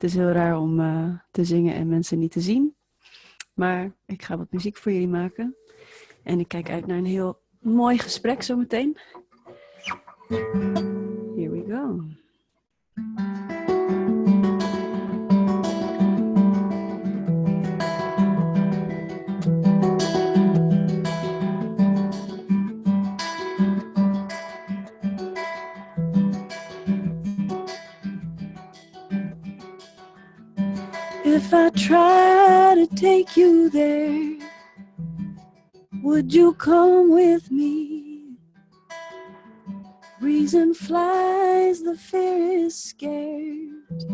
Het is heel raar om eh, te zingen en mensen niet te zien. Maar ik ga wat muziek voor jullie maken. En ik kijk uit naar een heel mooi gesprek zometeen. Try to take you there, would you come with me? Reason flies, the fear is scared.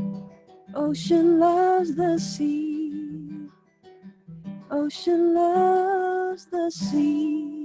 Ocean loves the sea. Ocean loves the sea.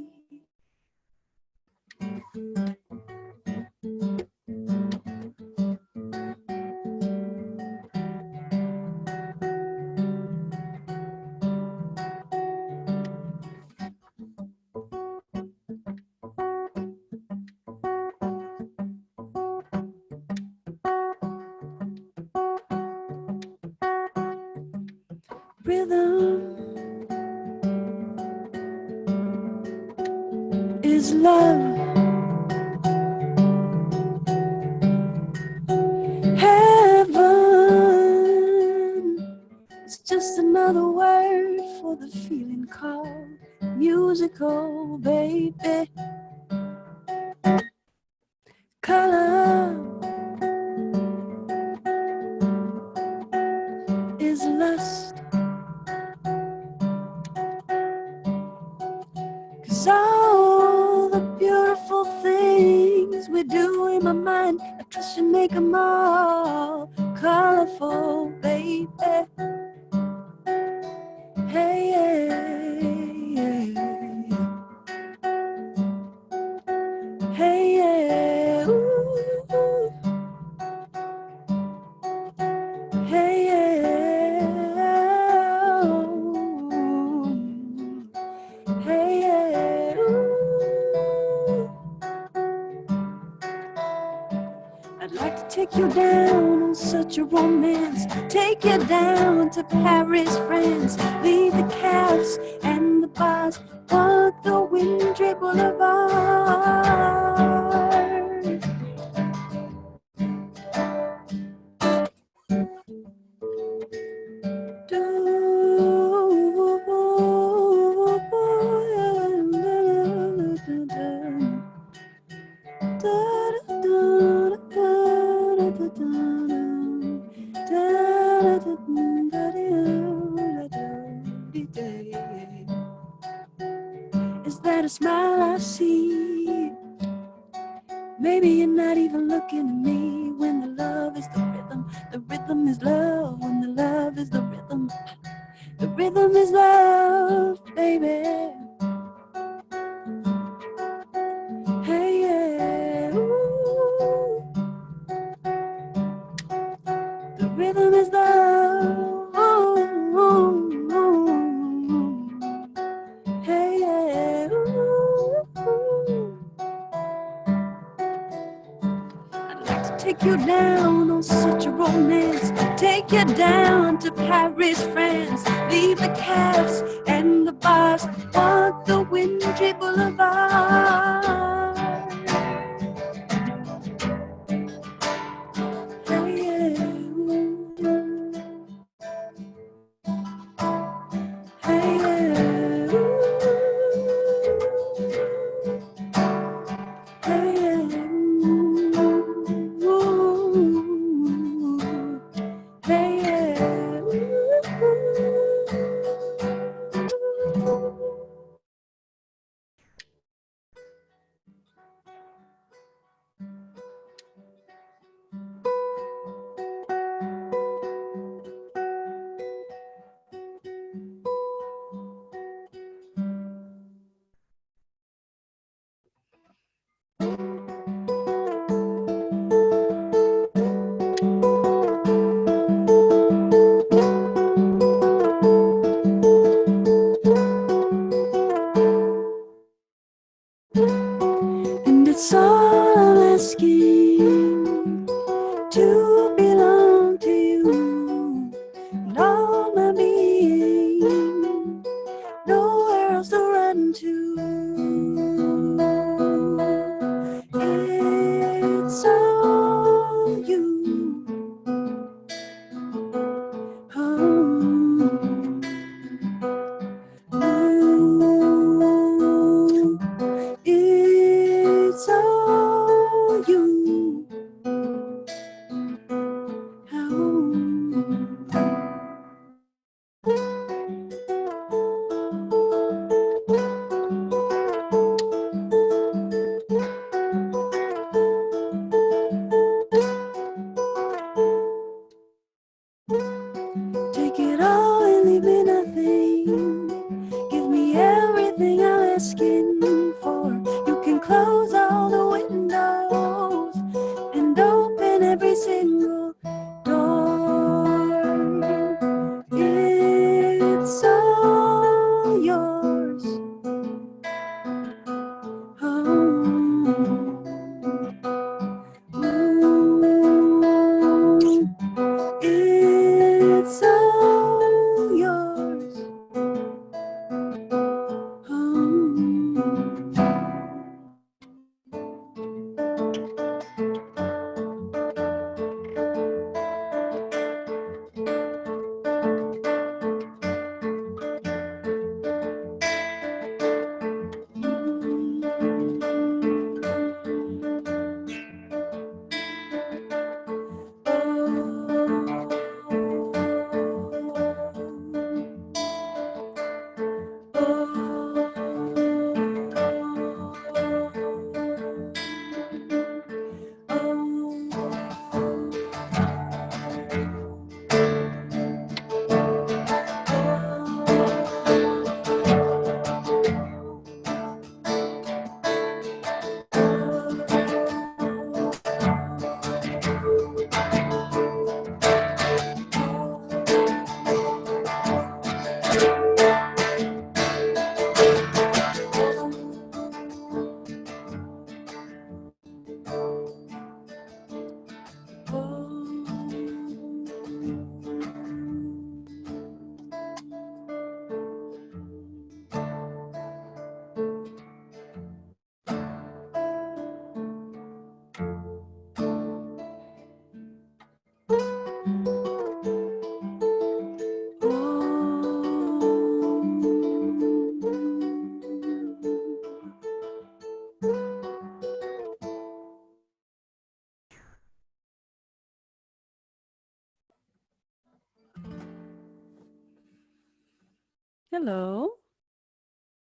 Hallo.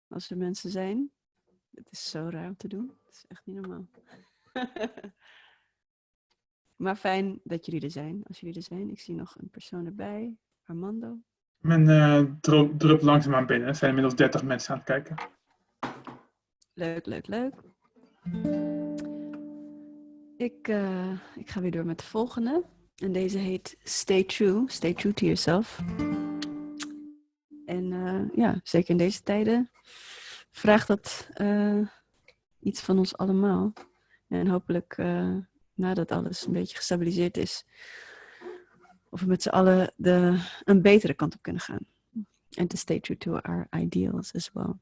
Als er mensen zijn. Het is zo raar om te doen. Het is echt niet normaal. maar fijn dat jullie er zijn. Als jullie er zijn. Ik zie nog een persoon erbij. Armando. Men uh, drupt langzaamaan binnen. Er zijn inmiddels 30 mensen aan het kijken. Leuk, leuk, leuk. Ik, uh, ik ga weer door met de volgende. En deze heet Stay True. Stay True to Yourself. En uh, ja, zeker in deze tijden vraagt dat uh, iets van ons allemaal. En hopelijk nadat alles een beetje gestabiliseerd is, of we met z'n allen de, een betere kant op kunnen gaan. En to stay true to our ideals as well.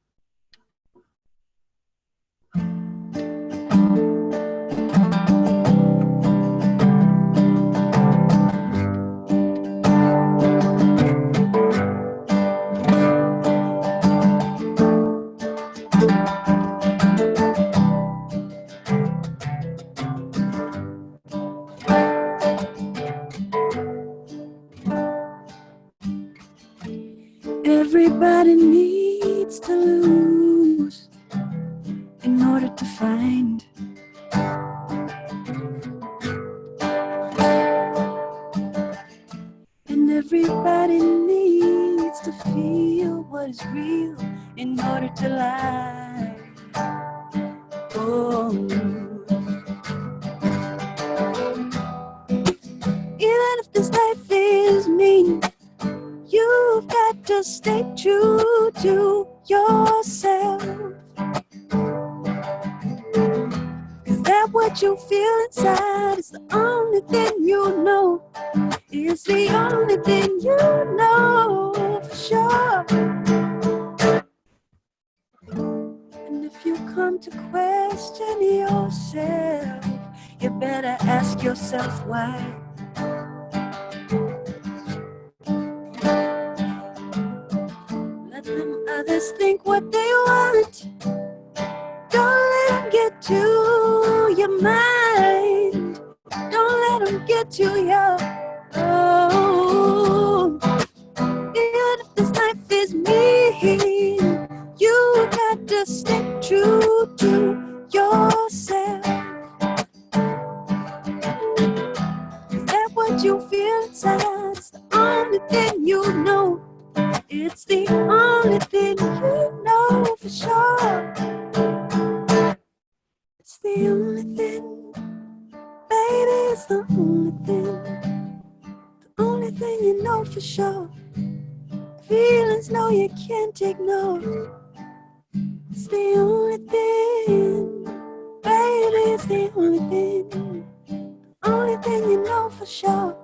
For sure.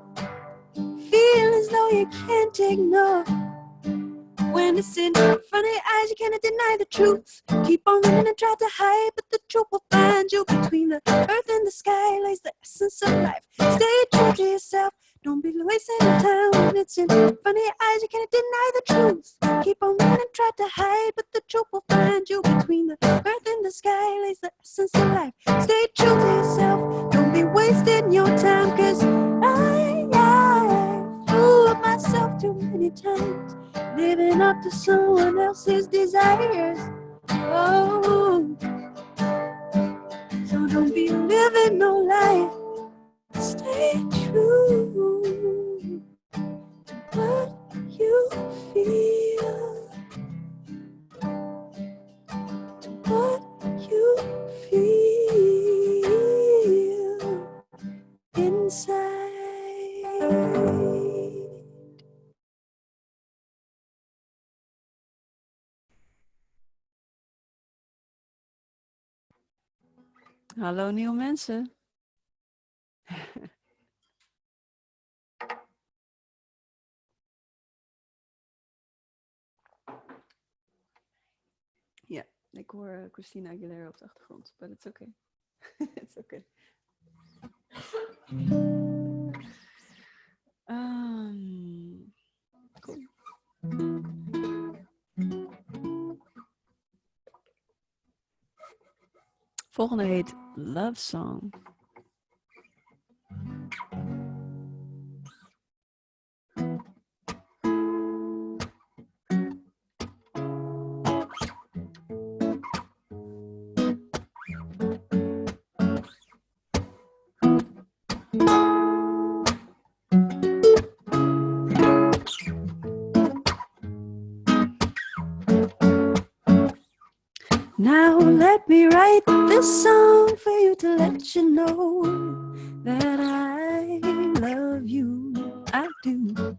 Feelings no you can't ignore. When it's in front of your eyes, you cannot deny the truth. Keep on running and try to hide, but the truth will find you. Between the earth and the sky lies the essence of life. Stay true to yourself. Don't be wasting time when it's in front of your eyes. You cannot deny the truth. Keep on running and try to hide, but the truth will find you. Between the earth and the sky lies the essence of life. Stay true to yourself. Don't be wasting your time, cause I, I fooled myself too many times living up to someone else's desires. Oh, so don't be living no life. Stay true to what you feel, to what you feel inside. Hallo nieuwe mensen. ja, ik hoor eh, Christina Aguilera op de achtergrond, but it's okay. it's okay. Cool. Volgende heet Love Song. Me write this song for you to let you know that I love you. I do.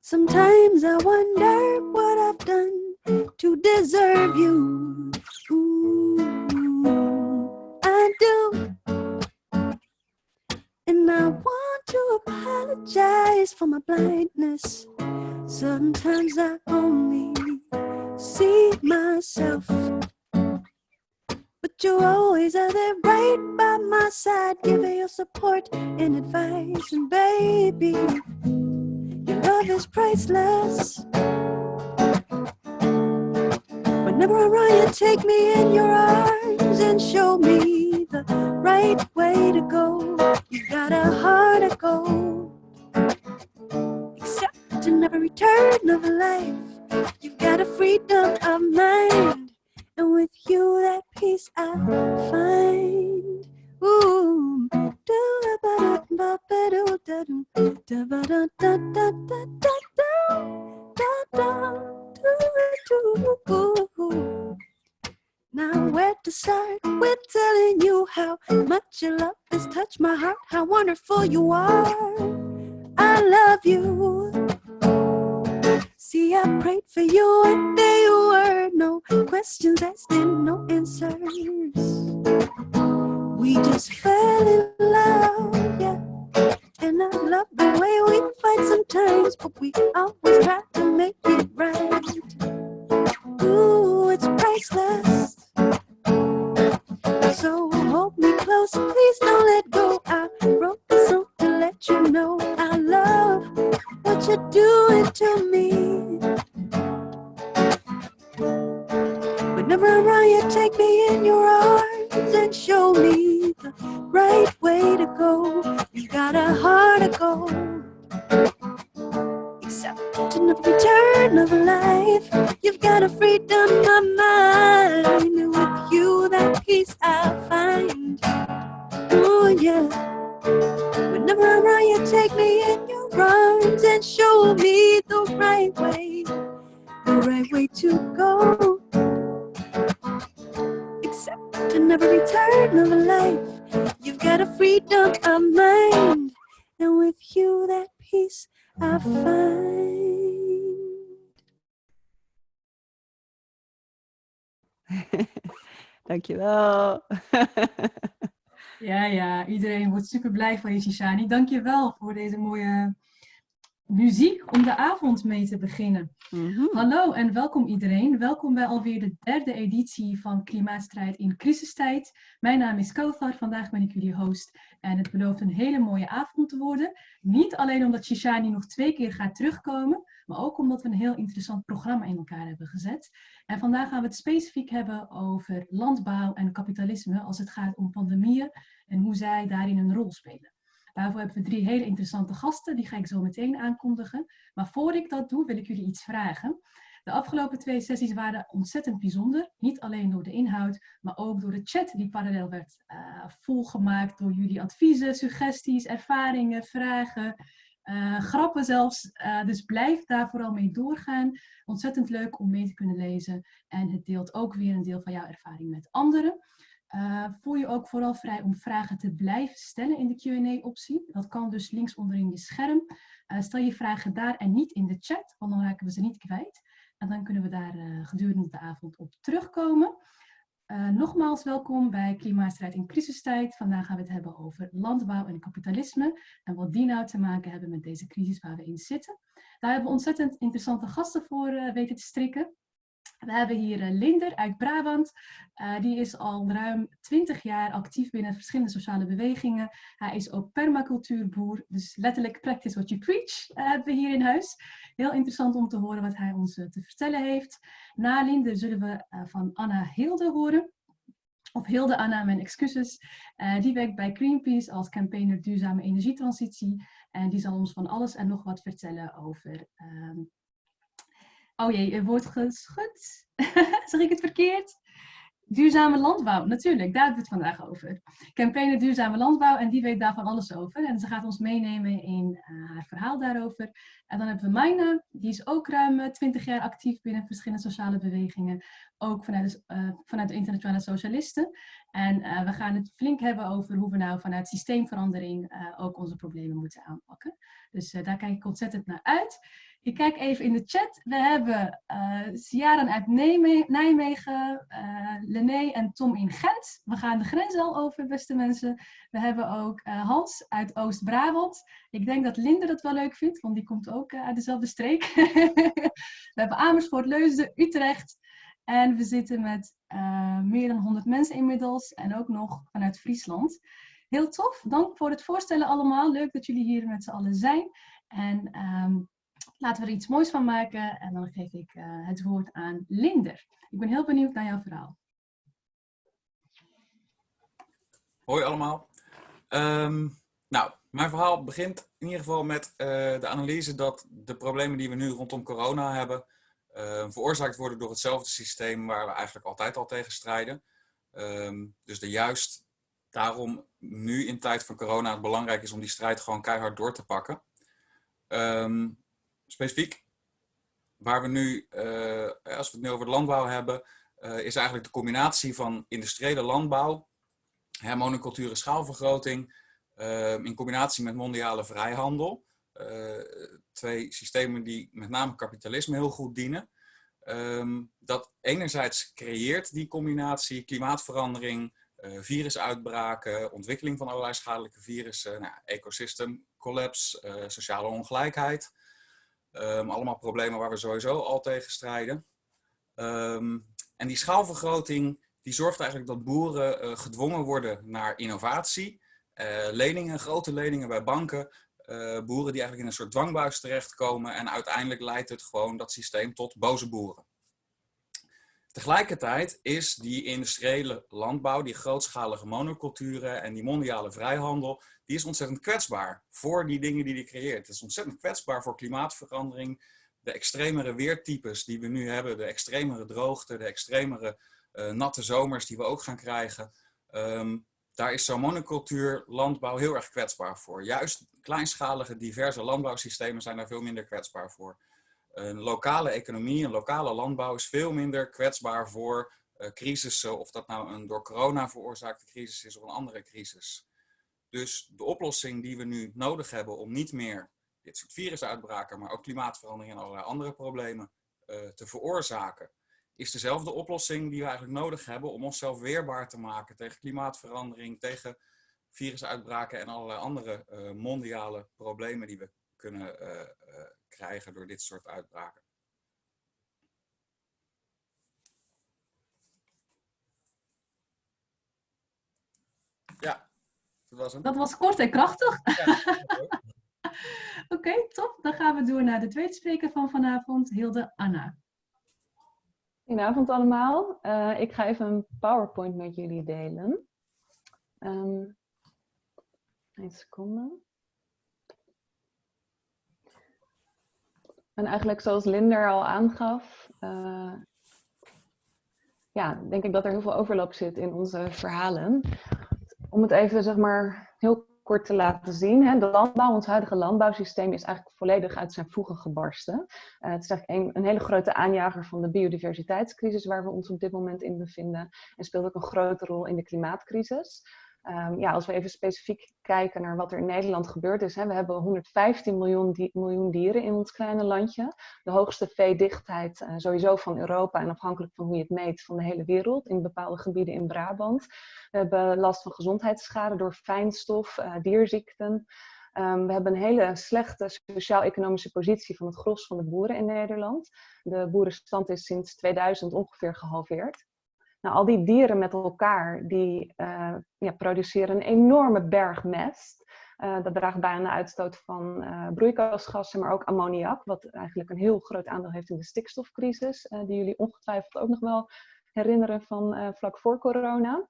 Sometimes I wonder what I've done to deserve you. Right by my side, giving your support and advice. And baby, your love is priceless. Whenever I run, you take me in your arms and show me the right way to go. You got a heart of gold. Except in every turn of life, you've got a freedom of mind. And with you, that peace I find. Ooh. Now where to start with telling you how much your love has touched my heart, how wonderful you are. I love you. See, I prayed for you and there were. No questions asked and no answers. We just fell in love, yeah. And I love the way we fight sometimes, but we always try to make it right. Ooh, it's priceless. So hold me close, please don't let go. I wrote this song to let you know I love what you're doing to me. Whenever I you take me in your arms and show me the right way to go. You got a heart of gold. Except in every turn of life, you've got a freedom of mind. With you, that peace I find. Oh, yeah. Whenever I you take me in your arms and show me the right way, the right way to go. Except in every turn of life, you've got a freedom of mind. And with you, that peace I find. Dankjewel. Ja, ja, iedereen wordt super blij van je, Shishani. Dank je wel voor deze mooie muziek om de avond mee te beginnen. Mhm. Hallo en welkom iedereen. Welkom bij alweer de derde editie van Klimaatstrijd in crisistijd. Mijn naam is Kauthar, vandaag ben ik jullie host en het belooft een hele mooie avond te worden. Niet alleen omdat Shishani nog twee keer gaat terugkomen, maar ook omdat we een heel interessant programma in elkaar hebben gezet. En vandaag gaan we het specifiek hebben over landbouw en kapitalisme als het gaat om pandemieën en hoe zij daarin een rol spelen. Daarvoor hebben we drie hele interessante gasten, die ga ik zo meteen aankondigen. Maar voor ik dat doe, wil ik jullie iets vragen. De afgelopen twee sessies waren ontzettend bijzonder. Niet alleen door de inhoud, maar ook door de chat die parallel werd eh, volgemaakt door jullie adviezen, suggesties, ervaringen, vragen, eh, grappen zelfs. Eh, dus blijf daar vooral mee doorgaan. Ontzettend leuk om mee te kunnen lezen. En het deelt ook weer een deel van jouw ervaring met anderen. Uh, voel je ook vooral vrij om vragen te blijven stellen in de Q&A-optie. Dat kan dus links onderin je scherm. Uh, stel je vragen daar en niet in de chat, want dan raken we ze niet kwijt. En dan kunnen we daar uh, gedurende de avond op terugkomen. nogmaals welkom bij Klimaatstrijd in crisistijd. Vandaag gaan we het hebben over landbouw en kapitalisme. En wat die nou te maken hebben met deze crisis waar we in zitten. Daar hebben we ontzettend interessante gasten voor weten te strikken. We hebben hier uh, Linder uit Brabant. Uh, die is al ruim 20 jaar actief binnen verschillende sociale bewegingen. Hij is ook permacultuurboer, dus letterlijk practice what you preach uh, hebben we hier in huis. Heel interessant om te horen wat hij ons te vertellen heeft. Na Linder zullen we van Anna Hilde horen. Of Hilde Anna, mijn excuses. die werkt bij Greenpeace als campaigner duurzame energietransitie. En die zal ons van alles en nog wat vertellen over ehm, Oh jee, er wordt geschud. zeg ik het verkeerd? Duurzame landbouw, natuurlijk, daar hebben we het vandaag over. Campaigner Duurzame Landbouw en die weet daarvan alles over. En ze gaat ons meenemen in uh, haar verhaal daarover. En dan hebben we Maina, die is ook ruim 20 jaar actief binnen verschillende sociale bewegingen. Ook vanuit uh, vanuit de internationale socialisten. En we gaan het flink hebben over hoe we nou vanuit systeemverandering ook onze problemen moeten aanpakken. Dus daar kijk ik ontzettend naar uit. Ik kijk even in de chat. We hebben uh, Ciaran uit Nijmegen, Lené en Tom in Gent. We gaan de grens al over, beste mensen. We hebben ook uh, Hans uit Oost-Brabant. Ik denk dat Linde dat wel leuk vindt, want die komt ook uit dezelfde streek. we hebben Amersfoort, Leusden, Utrecht. En we zitten met meer dan 100 mensen inmiddels. En ook nog vanuit Friesland. Heel tof. Dank voor het voorstellen allemaal. Leuk dat jullie hier met z'n allen zijn. En... Um, Laten we er iets moois van maken en dan geef ik uh, het woord aan Linder. Ik ben heel benieuwd naar jouw verhaal. Hoi allemaal. Um, nou, mijn verhaal begint in ieder geval met uh, de analyse dat de problemen die we nu rondom corona hebben, uh, veroorzaakt worden door hetzelfde systeem waar we eigenlijk altijd al tegen strijden. Um, dus de juist daarom nu in tijd van corona het belangrijk is om die strijd gewoon keihard door te pakken. Specifiek. Waar we nu, uh, als we het nu over de landbouw hebben, uh, is eigenlijk de combinatie van industriële landbouw, monocultuur schaalvergroting, uh, in combinatie met mondiale vrijhandel. twee systemen die met name kapitalisme heel goed dienen. Um, dat enerzijds creëert die combinatie klimaatverandering, virusuitbraken, ontwikkeling van allerlei schadelijke virussen, nou, ecosystem collapse, sociale ongelijkheid. Um, allemaal problemen waar we sowieso al tegen strijden. Um, en die schaalvergroting die zorgt eigenlijk dat boeren uh, gedwongen worden naar innovatie. Uh, leningen, grote leningen bij banken. Uh, boeren die eigenlijk in een soort dwangbuis terechtkomen. En uiteindelijk leidt het gewoon dat systeem tot boze boeren. Tegelijkertijd is die industriële landbouw, die grootschalige monoculturen en die mondiale vrijhandel, die is ontzettend kwetsbaar voor die dingen die die creëert. Het is ontzettend kwetsbaar voor klimaatverandering, de extremere weertypes die we nu hebben, de extremere droogte, de extremere uh, natte zomers die we ook gaan krijgen. Um, daar is zo'n monocultuur landbouw heel erg kwetsbaar voor. Juist kleinschalige, diverse landbouwsystemen zijn daar veel minder kwetsbaar voor. Een lokale economie, een lokale landbouw is veel minder kwetsbaar voor uh, crisissen, of dat nou een door corona veroorzaakte crisis is of een andere crisis. Dus de oplossing die we nu nodig hebben om niet meer dit soort virusuitbraken, maar ook klimaatverandering en allerlei andere problemen uh, te veroorzaken, is dezelfde oplossing die we eigenlijk nodig hebben om onszelf weerbaar te maken tegen klimaatverandering, tegen virusuitbraken en allerlei andere uh, mondiale problemen die we kunnen krijgen door dit soort uitbraken. Ja, dat was hem. Dat was kort en krachtig. Ja, Oké, okay, top. Dan gaan we door naar de tweede spreker van vanavond, Hilde Anna. Goedenavond allemaal. Uh, ik ga even een PowerPoint met jullie delen. Um, een seconde. En eigenlijk zoals Linder al aangaf, uh, ja, denk ik dat er heel veel overlap zit in onze verhalen. Om het even zeg maar heel kort te laten zien. Hè, de landbouw, ons huidige landbouwsysteem is eigenlijk volledig uit zijn voegen gebarsten. Uh, het is eigenlijk een, hele grote aanjager van de biodiversiteitscrisis waar we ons op dit moment in bevinden. En speelt ook een grote rol in de klimaatcrisis. Um, ja, als we even specifiek kijken naar wat er in Nederland gebeurd is. Hè, we hebben 115 miljoen, miljoen, dieren in ons kleine landje. De hoogste veedichtheid uh, sowieso van Europa en afhankelijk van hoe je het meet van de hele wereld. In bepaalde gebieden in Brabant. We hebben last van gezondheidsschade door fijnstof, uh, dierziekten. Um, we hebben een hele slechte sociaal-economische positie van het gros van de boeren in Nederland. De boerenstand is sinds 2000 ongeveer gehalveerd. Nou, al die dieren met elkaar, die uh, ja, produceren een enorme berg mest. Uh, dat draagt bij aan de uitstoot van uh, broeikasgassen, maar ook ammoniak, wat eigenlijk een heel groot aandeel heeft in de stikstofcrisis, die jullie ongetwijfeld ook nog wel herinneren van vlak voor corona.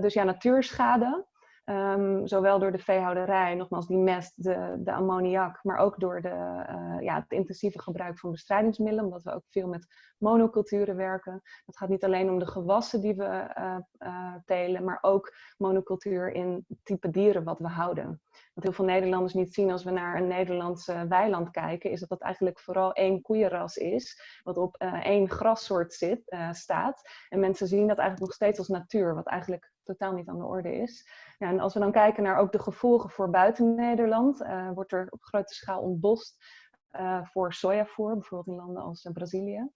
dus ja, natuurschade. Ehm, zowel door de veehouderij, nogmaals die mest, de, de ammoniak, maar ook door de, uh, ja, het intensieve gebruik van bestrijdingsmiddelen, omdat we ook veel met monoculturen werken. Het gaat niet alleen om de gewassen die we uh, uh, telen, maar ook monocultuur in type dieren wat we houden. Wat heel veel Nederlanders niet zien als we naar een Nederlandse weiland kijken, is dat dat eigenlijk vooral één koeienras is, wat op één grassoort zit, staat. En mensen zien dat eigenlijk nog steeds als natuur, wat eigenlijk totaal niet aan de orde is. Ja, en als we dan kijken naar ook de gevolgen voor buiten Nederland, uh, wordt er op grote schaal ontbost uh, voor sojavoer, bijvoorbeeld in landen als uh, Brazilië.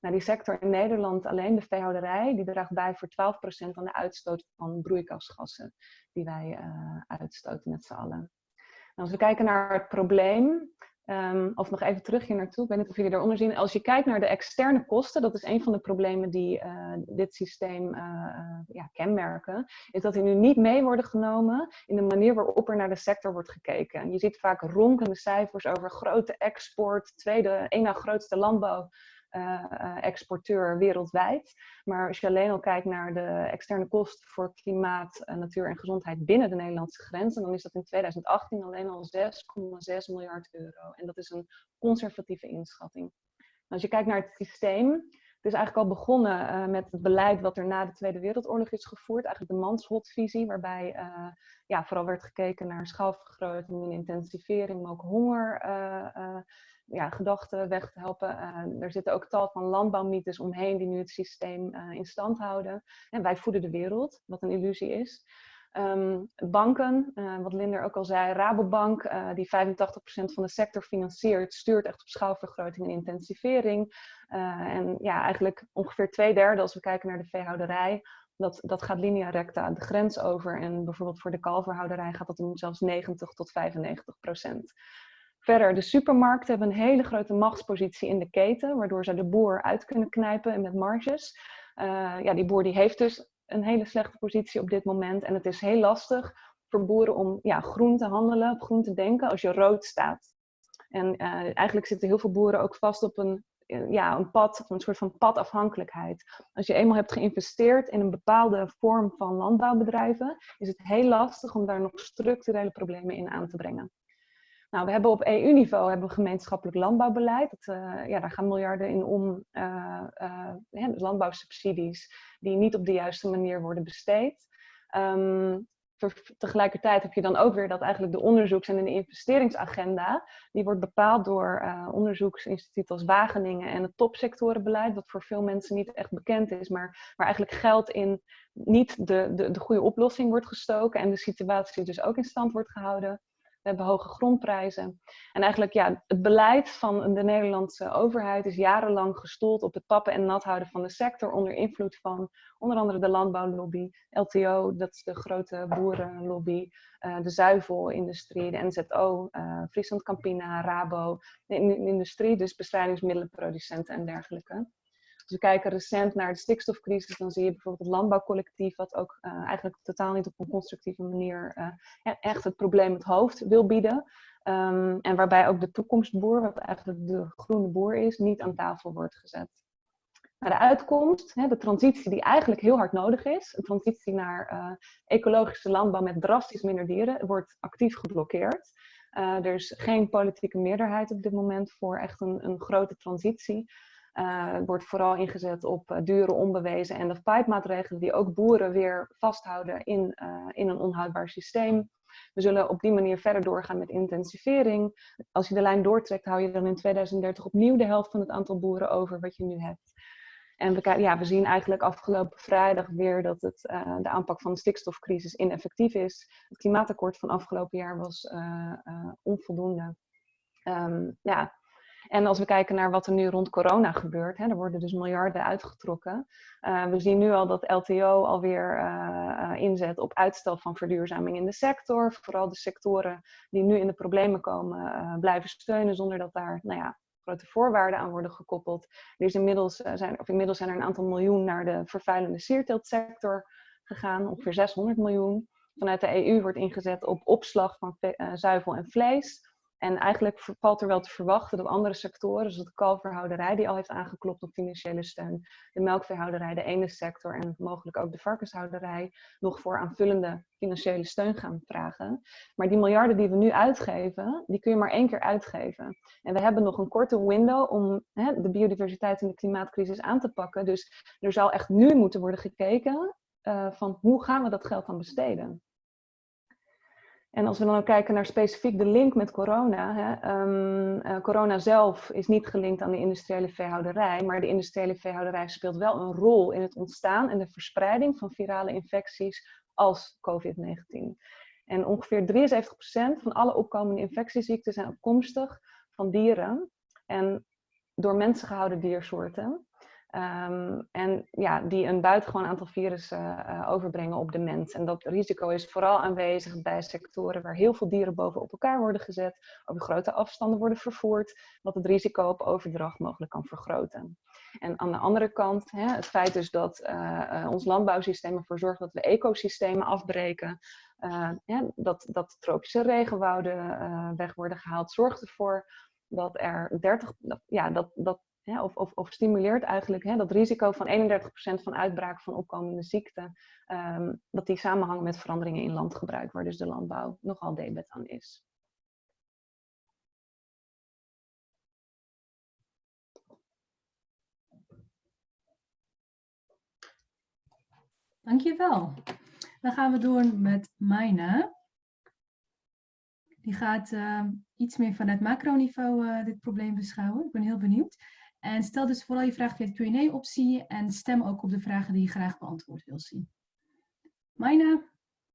Nou, die sector in Nederland, alleen de veehouderij, die draagt bij voor 12% aan de uitstoot van broeikasgassen die wij uitstoten met z'n allen. Nou, als we kijken naar het probleem, Um, of nog even terug hier naartoe, ik weet niet of jullie daaronder zien. Als je kijkt naar de externe kosten, dat is een van de problemen die uh, dit systeem uh, uh, ja, kenmerken, is dat die nu niet mee worden genomen in de manier waarop er naar de sector wordt gekeken. En je ziet vaak ronkende cijfers over grote export, tweede, één na grootste landbouw exporteur wereldwijd. Maar als je alleen al kijkt naar de externe kosten voor klimaat, uh, natuur en gezondheid binnen de Nederlandse grenzen, dan is dat in 2018 alleen al 6,6 miljard euro. En dat is een conservatieve inschatting. Als je kijkt naar het systeem, het is eigenlijk al begonnen met het beleid wat er na de Tweede Wereldoorlog is gevoerd. Eigenlijk de manshotvisie, waarbij ja, vooral werd gekeken naar schaalvergroting en intensivering, maar ook honger ja, gedachten weg te helpen. Uh, er zitten ook tal van landbouwmythes omheen die nu het systeem uh, in stand houden. En wij voeden de wereld, wat een illusie is. Um, banken, uh, wat Linder ook al zei, Rabobank, die 85% van de sector financiert, stuurt echt op schaalvergroting en intensivering. en ja, eigenlijk ongeveer twee derde als we kijken naar de veehouderij, dat, dat gaat linea recta de grens over. En bijvoorbeeld voor de kalverhouderij gaat dat om zelfs 90 tot 95 procent. Verder, de supermarkten hebben een hele grote machtspositie in de keten, waardoor ze de boer uit kunnen knijpen en met marges. Uh, ja, die boer die heeft dus een hele slechte positie op dit moment. En het is heel lastig voor boeren om ja, groen te handelen, op groen te denken als je rood staat. En uh, eigenlijk zitten heel veel boeren ook vast op een, ja, een pad, een soort van padafhankelijkheid. Als je eenmaal hebt geïnvesteerd in een bepaalde vorm van landbouwbedrijven, is het heel lastig om daar nog structurele problemen in aan te brengen. Nou, we hebben op EU-niveau hebben we gemeenschappelijk landbouwbeleid. Dat, uh, ja, daar gaan miljarden in om, uh, dus landbouwsubsidies die niet op de juiste manier worden besteed. Um, tegelijkertijd heb je dan ook weer dat eigenlijk de onderzoeks- en investeringsagenda, die wordt bepaald door uh, onderzoeksinstituten als Wageningen en het topsectorenbeleid, wat voor veel mensen niet echt bekend is, maar waar eigenlijk geld in niet de, de, de goede oplossing wordt gestoken en de situatie dus ook in stand wordt gehouden. We hebben hoge grondprijzen. En eigenlijk ja, het beleid van de Nederlandse overheid is jarenlang gestoeld op het tappen en nat houden van de sector onder invloed van onder andere de landbouwlobby, LTO, dat is de grote boerenlobby, uh, de zuivelindustrie, de NZO, eh, Friesland Campina, Rabo, de industrie, dus bestrijdingsmiddelenproducenten en dergelijke. Als we kijken recent naar de stikstofcrisis, dan zie je bijvoorbeeld het landbouwcollectief, wat ook uh, eigenlijk totaal niet op een constructieve manier uh, echt het probleem het hoofd wil bieden. Um, en waarbij ook de toekomstboer, wat eigenlijk de groene boer is, niet aan tafel wordt gezet. Maar de uitkomst, hè, de transitie die eigenlijk heel hard nodig is, een transitie naar uh, ecologische landbouw met drastisch minder dieren, wordt actief geblokkeerd. er is geen politieke meerderheid op dit moment voor echt een, een grote transitie. Uh, wordt vooral ingezet op uh, dure, onbewezen en de pipe maatregelen die ook boeren weer vasthouden in, uh, in een onhoudbaar systeem. We zullen op die manier verder doorgaan met intensivering. Als je de lijn doortrekt, hou je dan in 2030 opnieuw de helft van het aantal boeren over wat je nu hebt. En we, ja, we zien eigenlijk afgelopen vrijdag weer dat het, de aanpak van de stikstofcrisis ineffectief is. Het klimaatakkoord van afgelopen jaar was onvoldoende. Um, ja, en als we kijken naar wat er nu rond corona gebeurt, hè, er worden dus miljarden uitgetrokken. Uh, we zien nu al dat LTO alweer uh, inzet op uitstel van verduurzaming in de sector. Vooral de sectoren die nu in de problemen komen blijven steunen zonder dat daar nou ja, grote voorwaarden aan worden gekoppeld. Er inmiddels, zijn, of inmiddels zijn er een aantal miljoen naar de vervuilende sierteeltsector gegaan, ongeveer 600 miljoen. Vanuit de EU wordt ingezet op opslag van zuivel en vlees En eigenlijk valt er wel te verwachten dat andere sectoren, zoals de kalverhouderij, die al heeft aangeklopt op financiële steun, de melkveehouderij, de ene sector en mogelijk ook de varkenshouderij, nog voor aanvullende financiële steun gaan vragen. Maar die miljarden die we nu uitgeven, die kun je maar één keer uitgeven. En we hebben nog een korte window om hè, de biodiversiteit en de klimaatcrisis aan te pakken. Dus er zal echt nu moeten worden gekeken uh, van hoe gaan we dat geld dan besteden. En als we dan ook kijken naar specifiek de link met corona. Hè, um, uh, corona zelf is niet gelinkt aan de industriële veehouderij, maar de industriële veehouderij speelt wel een rol in het ontstaan en de verspreiding van virale infecties als COVID-19. En ongeveer 73% van alle opkomende infectieziekten zijn afkomstig van dieren en door mensen gehouden diersoorten. Um, en ja, die een buitengewoon aantal virussen uh, overbrengen op de mens. En dat risico is vooral aanwezig bij sectoren waar heel veel dieren bovenop elkaar worden gezet, over grote afstanden worden vervoerd, wat het risico op overdracht mogelijk kan vergroten. En aan de andere kant, hè, het feit dus dat uh, uh, ons landbouwsysteem ervoor zorgt dat we ecosystemen afbreken, dat, dat tropische regenwouden weg worden gehaald, zorgt ervoor dat er 30, ja, dat, dat of, of, of, stimuleert eigenlijk hè, dat risico van 31% van uitbraak van opkomende ziekten, um, dat die samenhangen met veranderingen in landgebruik, waar dus de landbouw nogal debet aan is. Dankjewel. Dan gaan we door met Mijne. Die gaat uh, iets meer vanuit macroniveau uh, dit probleem beschouwen. Ik ben heel benieuwd. En stel dus vooral je vraag via de Q&A-optie en stem ook op de vragen die je graag beantwoord wil zien. Mijne?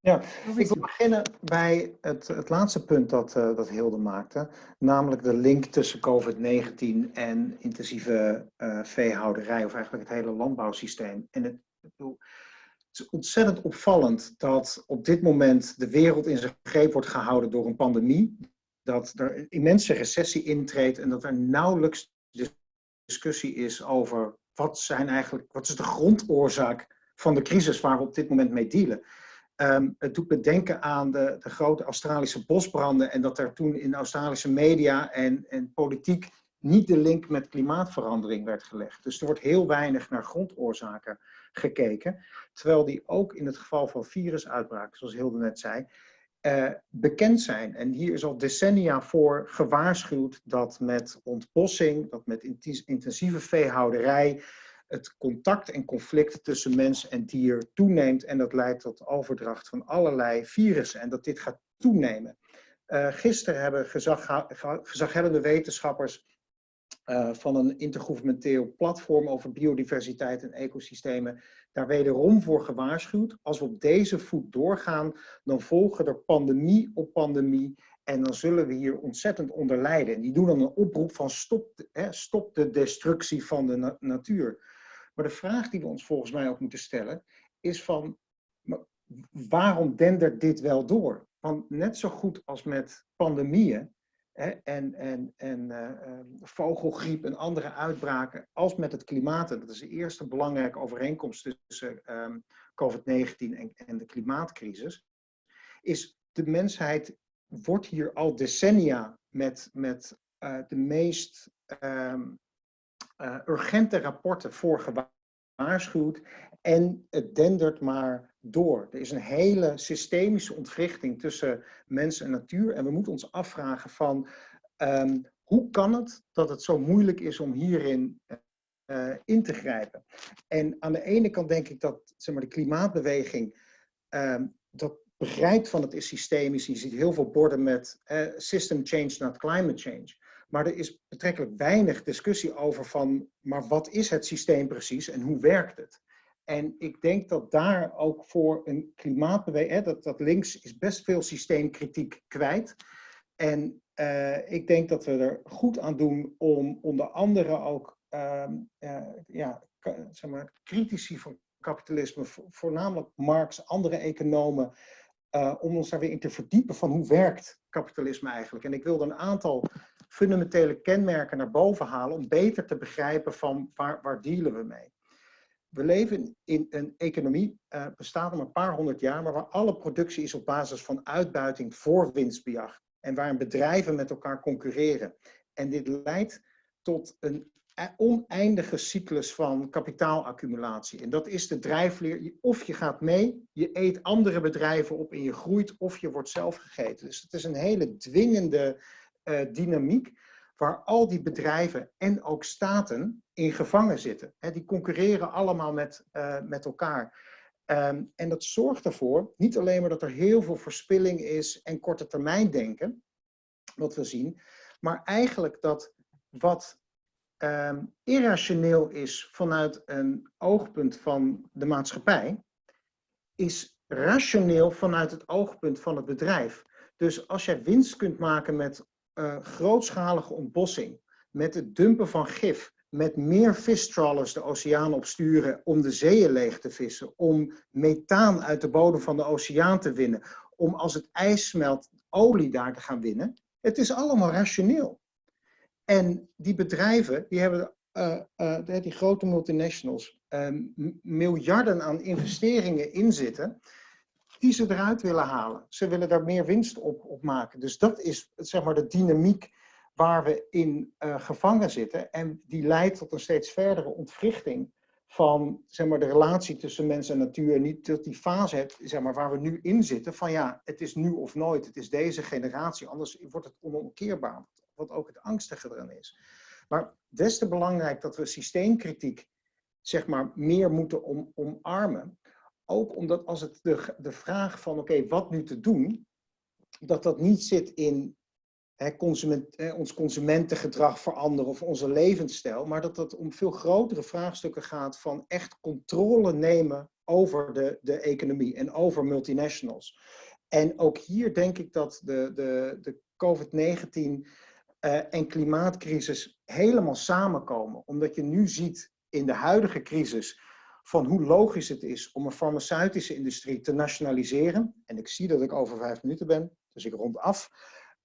Ja, ik wil beginnen bij het, het laatste punt dat, uh, dat Hilde maakte, namelijk de link tussen COVID-19 en intensieve uh, veehouderij, of eigenlijk het hele landbouwsysteem. En het, het is ontzettend opvallend dat op dit moment de wereld in zijn greep wordt gehouden door een pandemie, dat er een immense recessie intreedt en dat er nauwelijks discussie is over wat, zijn eigenlijk, wat is de grondoorzaak van de crisis waar we op dit moment mee dealen. Um, het doet me denken aan de, de, grote Australische bosbranden en dat er toen in Australische media en, en politiek niet de link met klimaatverandering werd gelegd. Dus er wordt heel weinig naar grondoorzaken gekeken. Terwijl die ook in het geval van virusuitbraken, zoals Hilde net zei, uh, bekend zijn. En hier is al decennia voor gewaarschuwd dat met ontbossing, dat met intensieve veehouderij, het contact en conflict tussen mens en dier toeneemt en dat leidt tot overdracht van allerlei virussen en dat dit gaat toenemen. Uh, gisteren hebben gezag, gezaghebbende wetenschappers uh, van een intergouvernementeel platform over biodiversiteit en ecosystemen daar wederom voor gewaarschuwd. Als we op deze voet doorgaan, dan volgen er pandemie op pandemie en dan zullen we hier ontzettend onder lijden. En die doen dan een oproep van stop, hè, stop de destructie van de na natuur. Maar de vraag die we ons volgens mij ook moeten stellen is van waarom dendert dit wel door? Want net zo goed als met pandemieën en, en, en uh, vogelgriep en andere uitbraken, als met het klimaat. En dat is de eerste belangrijke overeenkomst tussen um, COVID-19 en, en de klimaatcrisis. Is de mensheid wordt hier al decennia met, met uh, de meest um, uh, urgente rapporten voor gewaarschuwd. En het dendert maar door. Er is een hele systemische ontwrichting tussen mens en natuur. En we moeten ons afvragen van um, hoe kan het dat het zo moeilijk is om hierin uh, in te grijpen. En aan de ene kant denk ik dat zeg maar, de klimaatbeweging um, dat begrijpt van het is systemisch. Je ziet heel veel borden met uh, system change, not climate change. Maar er is betrekkelijk weinig discussie over van, maar wat is het systeem precies en hoe werkt het? En ik denk dat daar ook voor een klimaatbeweging, dat, dat links is best veel systeemkritiek kwijt. En uh, ik denk dat we er goed aan doen om onder andere ook uh, uh, ja, zeg maar, critici van kapitalisme, voornamelijk Marx, andere economen, eh, om ons daar weer in te verdiepen van hoe werkt kapitalisme eigenlijk. En ik wilde een aantal fundamentele kenmerken naar boven halen om beter te begrijpen van waar, waar dealen we mee we leven in een economie, uh, bestaat al een paar honderd jaar, maar waar alle productie is op basis van uitbuiting voor winstbejag. en waarin bedrijven met elkaar concurreren. En dit leidt tot een oneindige cyclus van kapitaalaccumulatie. En dat is de drijfleer. Of je gaat mee, je eet andere bedrijven op en je groeit, of je wordt zelf gegeten. Dus het is een hele dwingende uh, dynamiek waar al die bedrijven en ook staten in gevangen zitten. Die concurreren allemaal met, uh, met elkaar. Um, en dat zorgt ervoor, niet alleen maar dat er heel veel verspilling is en korte termijn denken, wat we zien, maar eigenlijk dat wat um, irrationeel is vanuit een oogpunt van de maatschappij, is rationeel vanuit het oogpunt van het bedrijf. Dus als jij winst kunt maken met uh, grootschalige ontbossing, met het dumpen van gif, met meer vistrawlers de oceaan opsturen om de zeeën leeg te vissen, om methaan uit de bodem van de oceaan te winnen, om als het ijs smelt olie daar te gaan winnen. Het is allemaal rationeel. En die bedrijven, die hebben, uh, uh, die grote multinationals, uh, miljarden aan investeringen inzitten, die ze eruit willen halen. Ze willen daar meer winst op, op maken. Dus dat is zeg maar de dynamiek waar we in uh, gevangen zitten. En die leidt tot een steeds verdere ontwrichting van zeg maar, de relatie tussen mens en natuur. Niet tot die fase hebt, zeg maar, waar we nu in zitten van ja, het is nu of nooit. Het is deze generatie, anders wordt het onomkeerbaar wat ook het angstige erin is. Maar des te belangrijk dat we systeemkritiek zeg maar, meer moeten om, omarmen. Ook omdat als het de, de vraag van oké, wat nu te doen, dat dat niet zit in hè, consument, hè, ons consumentengedrag veranderen of onze levensstijl, maar dat het om veel grotere vraagstukken gaat van echt controle nemen over de, de economie en over multinationals. En ook hier denk ik dat de, de, de COVID-19 uh, en klimaatcrisis helemaal samenkomen. Omdat je nu ziet in de huidige crisis van hoe logisch het is om een farmaceutische industrie te nationaliseren. En ik zie dat ik over vijf minuten ben, dus ik rond af.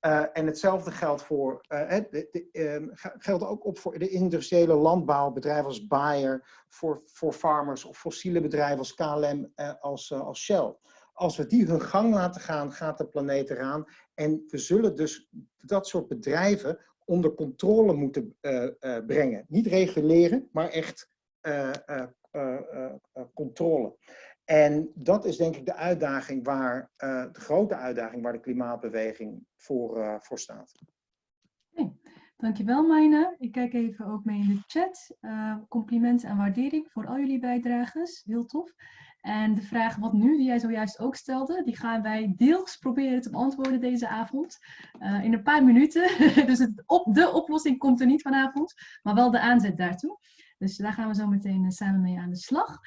Uh, en hetzelfde geldt, voor, uh, de, uh, geldt ook op voor de industriële landbouw, bedrijven als Bayer, voor, voor farmers of fossiele bedrijven als KLM, als, als Shell. Als we die hun gang laten gaan, gaat de planeet eraan. En we zullen dus dat soort bedrijven onder controle moeten brengen. Niet reguleren, maar echt controle. En dat is denk ik de uitdaging waar, de grote uitdaging waar de klimaatbeweging voor, voor staat. Dankjewel Mijne. Ik kijk even ook mee in de chat. complimenten en waardering voor al jullie bijdrages. Heel tof. En de vraag wat nu, die jij zojuist ook stelde, die gaan wij deels proberen te beantwoorden deze avond. Uh, in een paar minuten. dus op, de oplossing komt er niet vanavond, maar wel de aanzet daartoe. Dus daar gaan we zo meteen uh, samen mee aan de slag.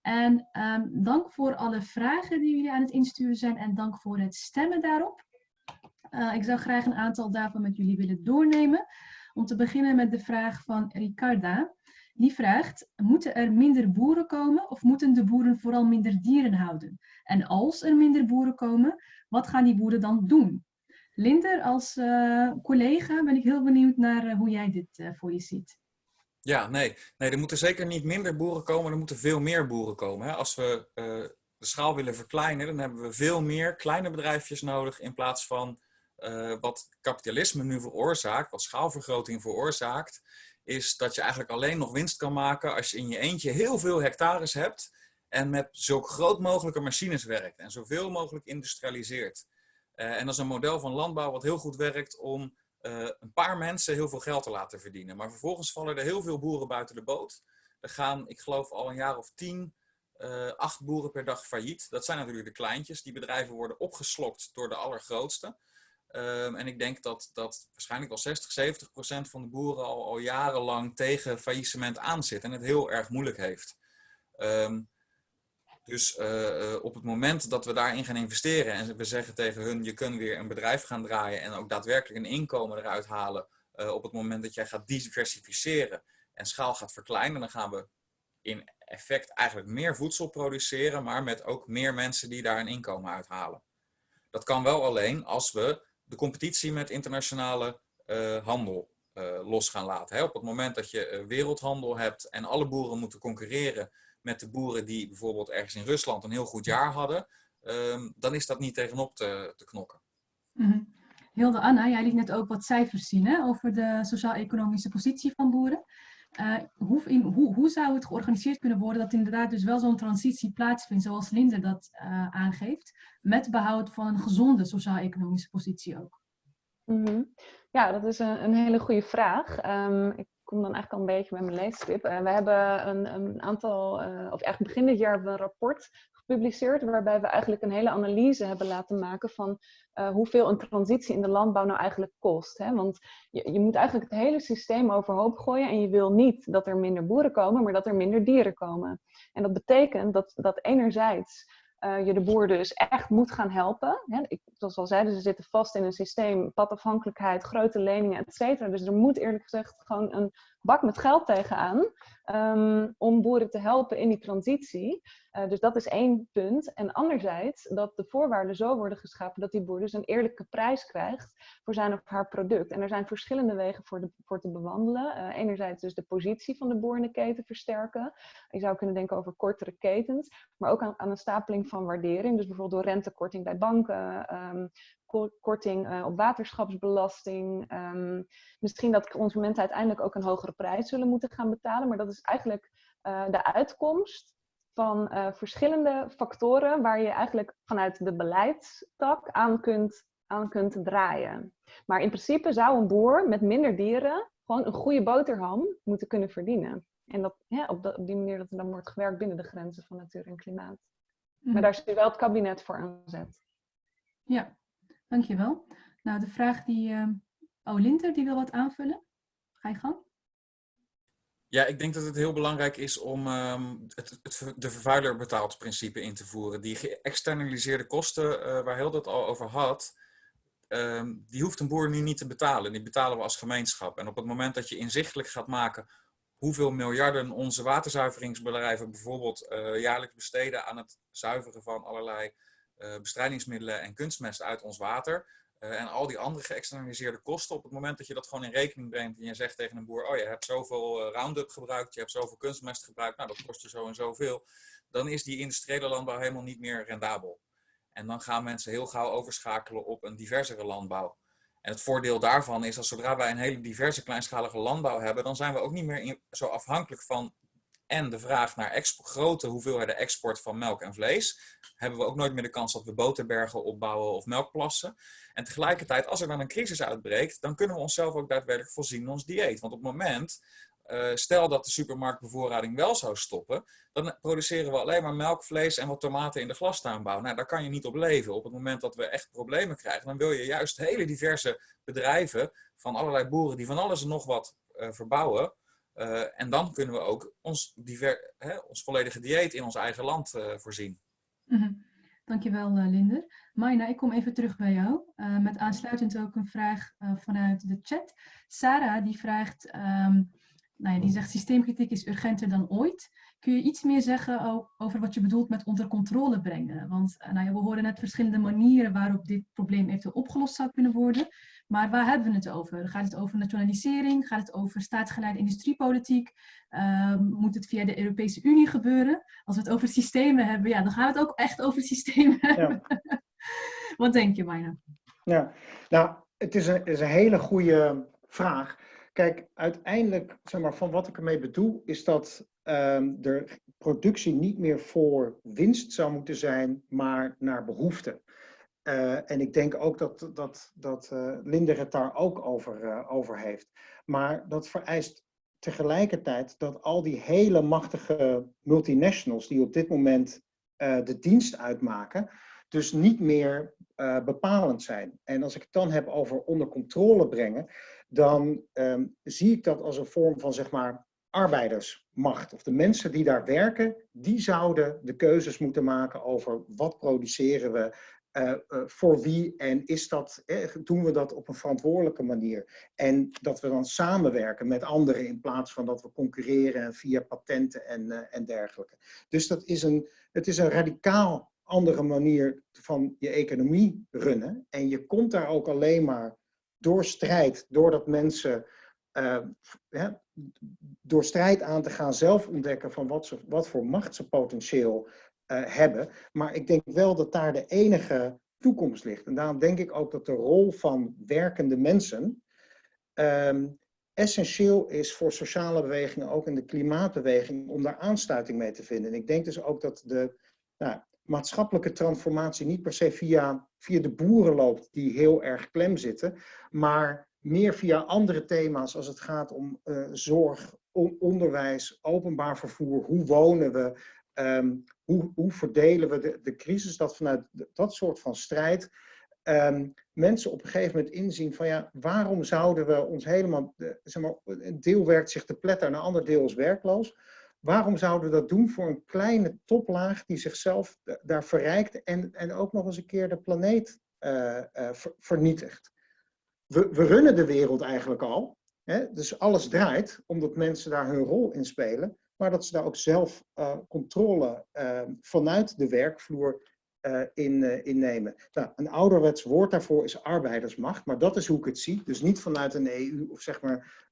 En um, dank voor alle vragen die jullie aan het insturen zijn en dank voor het stemmen daarop. Uh, ik zou graag een aantal daarvan met jullie willen doornemen. Om te beginnen met de vraag van Ricarda. Die vraagt, moeten er minder boeren komen of moeten de boeren vooral minder dieren houden? En als er minder boeren komen, wat gaan die boeren dan doen? Linder, als uh, collega ben ik heel benieuwd naar hoe jij dit voor je ziet. Ja, nee. nee, er moeten zeker niet minder boeren komen, er moeten veel meer boeren komen. Hè? Als we de schaal willen verkleinen, dan hebben we veel meer kleine bedrijfjes nodig in plaats van wat kapitalisme nu veroorzaakt, wat schaalvergroting veroorzaakt is dat je eigenlijk alleen nog winst kan maken als je in je eentje heel veel hectares hebt en met zo groot mogelijke machines werkt en zoveel mogelijk industrialiseert. Uh, en dat is een model van landbouw wat heel goed werkt om uh, een paar mensen heel veel geld te laten verdienen. Maar vervolgens vallen er heel veel boeren buiten de boot. Er gaan, ik geloof, al een jaar of tien, uh, acht boeren per dag failliet. Dat zijn natuurlijk de kleintjes. Die bedrijven worden opgeslokt door de allergrootste. Um, en ik denk dat, dat waarschijnlijk al 60, 70 procent van de boeren al, al jarenlang tegen faillissement aanzit en het heel erg moeilijk heeft. Um, dus uh, op het moment dat we daarin gaan investeren en we zeggen tegen hun, je kunt weer een bedrijf gaan draaien en ook daadwerkelijk een inkomen eruit halen uh, op het moment dat jij gaat diversificeren en schaal gaat verkleinen, dan gaan we in effect eigenlijk meer voedsel produceren, maar met ook meer mensen die daar een inkomen uithalen. Dat kan wel alleen als we de competitie met internationale handel los gaan laten. Op het moment dat je wereldhandel hebt en alle boeren moeten concurreren met de boeren die bijvoorbeeld ergens in Rusland een heel goed jaar hadden, um, dan is dat niet tegenop te, te knokken. Mm -hmm. Hilde Anna, jij liet net ook wat cijfers zien hè, over de sociaal-economische positie van boeren. Uh, hoe, in, hoe, hoe, zou het georganiseerd kunnen worden dat inderdaad dus wel zo'n transitie plaatsvindt, zoals Linde dat uh, aangeeft, met behoud van een gezonde sociaal-economische positie ook? Mm -hmm. Ja, dat is een, een hele goede vraag. Um, ik kom dan eigenlijk al een beetje bij mijn leestip. Uh, we hebben een, een aantal, of echt begin dit jaar hebben we een rapport gepubliceerd, waarbij we eigenlijk een hele analyse hebben laten maken van uh, hoeveel een transitie in de landbouw nou eigenlijk kost. Hè? Want je, je moet eigenlijk het hele systeem overhoop gooien en je wil niet dat er minder boeren komen, maar dat er minder dieren komen. En dat betekent dat, dat enerzijds uh, je de boer dus echt moet gaan helpen. Hè? Ik, zoals al zeiden, ze zitten vast in een systeem, padafhankelijkheid, grote leningen, et cetera. Dus er moet eerlijk gezegd gewoon een bak met geld tegenaan um, om boeren te helpen in die transitie. Uh, dus dat is één punt. En anderzijds dat de voorwaarden zo worden geschapen dat die boer dus een eerlijke prijs krijgt voor zijn of haar product. En er zijn verschillende wegen voor, te bewandelen. Uh, enerzijds dus de positie van de boer in de keten versterken. Je zou kunnen denken over kortere ketens, maar ook aan, aan een stapeling van waardering. Dus bijvoorbeeld door rentekorting bij banken, um, korting uh, op waterschapsbelasting. Um, misschien dat consumenten uiteindelijk ook een hogere prijs zullen moeten gaan betalen. Maar dat is eigenlijk uh, de uitkomst van uh, verschillende factoren waar je eigenlijk vanuit de beleidstak aan kunt, aan kunt draaien. Maar in principe zou een boer met minder dieren gewoon een goede boterham moeten kunnen verdienen. En dat, ja, op, de, op die manier dat er dan wordt gewerkt binnen de grenzen van natuur en klimaat. Mm. Maar daar is wel het kabinet voor aanzet. Ja, Dankjewel. Nou, de vraag die... Uh... Oh, Linter, die wil wat aanvullen. Ga je gang. Ja, ik denk dat het heel belangrijk is om um, het, de vervuiler betaalt principe in te voeren. Die geëxternaliseerde kosten, uh, waar heel dat al over had, um, die hoeft een boer nu niet te betalen. Die betalen we als gemeenschap. En op het moment dat je inzichtelijk gaat maken hoeveel miljarden onze waterzuiveringsbedrijven bijvoorbeeld uh, jaarlijks besteden aan het zuiveren van allerlei bestrijdingsmiddelen en kunstmest uit ons water. Uh, en al die andere geëxternaliseerde kosten, op het moment dat je dat gewoon in rekening brengt en je zegt tegen een boer, oh je hebt zoveel uh, Roundup gebruikt, je hebt zoveel kunstmest gebruikt, nou dat kost je zo en zoveel, dan is die industriële landbouw helemaal niet meer rendabel. En dan gaan mensen heel gauw overschakelen op een diversere landbouw. En het voordeel daarvan is dat zodra wij een hele diverse kleinschalige landbouw hebben, dan zijn we ook niet meer zo afhankelijk van en de vraag naar grote hoeveelheden export van melk en vlees, hebben we ook nooit meer de kans dat we boterbergen opbouwen of melkplassen. En tegelijkertijd, als er dan een crisis uitbreekt, dan kunnen we onszelf ook daadwerkelijk voorzien in ons dieet. Want op het moment, uh, stel dat de supermarktbevoorrading wel zou stoppen, dan produceren we alleen maar melk, vlees en wat tomaten in de glastuinbouw. Nou, daar kan je niet op leven. Op het moment dat we echt problemen krijgen, dan wil je juist hele diverse bedrijven van allerlei boeren die van alles en nog wat uh, verbouwen, uh, en dan kunnen we ook ons, hè, ons volledige dieet in ons eigen land uh, voorzien. -hmm. Dankjewel, uh, Linder. Maina, ik kom even terug bij jou. met aansluitend ook een vraag vanuit de chat. Sarah die vraagt, um, nou ja, die zegt systeemkritiek is urgenter dan ooit. Kun je iets meer zeggen over wat je bedoelt met onder controle brengen? Want nou ja, we horen net verschillende manieren waarop dit probleem eventueel opgelost zou kunnen worden. Maar waar hebben we het over? Gaat het over nationalisering? Gaat het over staatsgeleide industriepolitiek? Uh, moet het via de Europese Unie gebeuren? Als we het over systemen hebben, ja, dan gaat het ook echt over systemen ja. Wat denk je, Mayna? Ja, nou, het is een, is een hele goede vraag. Kijk, uiteindelijk, zeg maar, van wat ik ermee bedoel, is dat um, de productie niet meer voor winst zou moeten zijn, maar naar behoefte. Uh, en ik denk ook dat, dat, dat uh, Linder het daar ook over, uh, over heeft. Maar dat vereist tegelijkertijd dat al die hele machtige multinationals die op dit moment de dienst uitmaken, dus niet meer bepalend zijn. En als ik het dan heb over onder controle brengen, dan um, zie ik dat als een vorm van zeg maar arbeidersmacht. Of de mensen die daar werken, die zouden de keuzes moeten maken over wat produceren we, voor wie en is dat, eh, doen we dat op een verantwoordelijke manier. En dat we dan samenwerken met anderen in plaats van dat we concurreren via patenten en, uh, en dergelijke. Dus dat is een, het is een radicaal andere manier van je economie runnen. En je komt daar ook alleen maar door strijd, doordat mensen door strijd aan te gaan zelf ontdekken van wat, ze, wat voor macht ze potentieel hebben. Maar ik denk wel dat daar de enige toekomst ligt. En daarom denk ik ook dat de rol van werkende mensen ehm, essentieel is voor sociale bewegingen, ook in de klimaatbeweging, om daar aansluiting mee te vinden. En ik denk dus ook dat de nou, maatschappelijke transformatie niet per se via, via de boeren loopt, die heel erg klem zitten, maar meer via andere thema's als het gaat om uh, zorg, onderwijs, openbaar vervoer, hoe wonen we, um, hoe, hoe, verdelen we de, de crisis, dat vanuit dat soort van strijd um, mensen op een gegeven moment inzien van ja, waarom zouden we ons helemaal, zeg maar, een deel werkt zich te pletten en een ander deel is werkloos. Waarom zouden we dat doen voor een kleine toplaag die zichzelf daar verrijkt en, en ook nog eens een keer de planeet uh, uh, vernietigt? We, we runnen de wereld eigenlijk al, hè? dus alles draait omdat mensen daar hun rol in spelen, maar dat ze daar ook zelf uh, controle vanuit de werkvloer uh, in, uh, innemen. Nou, een ouderwets woord daarvoor is arbeidersmacht, maar dat is hoe ik het zie. Dus niet vanuit een EU of zeg maar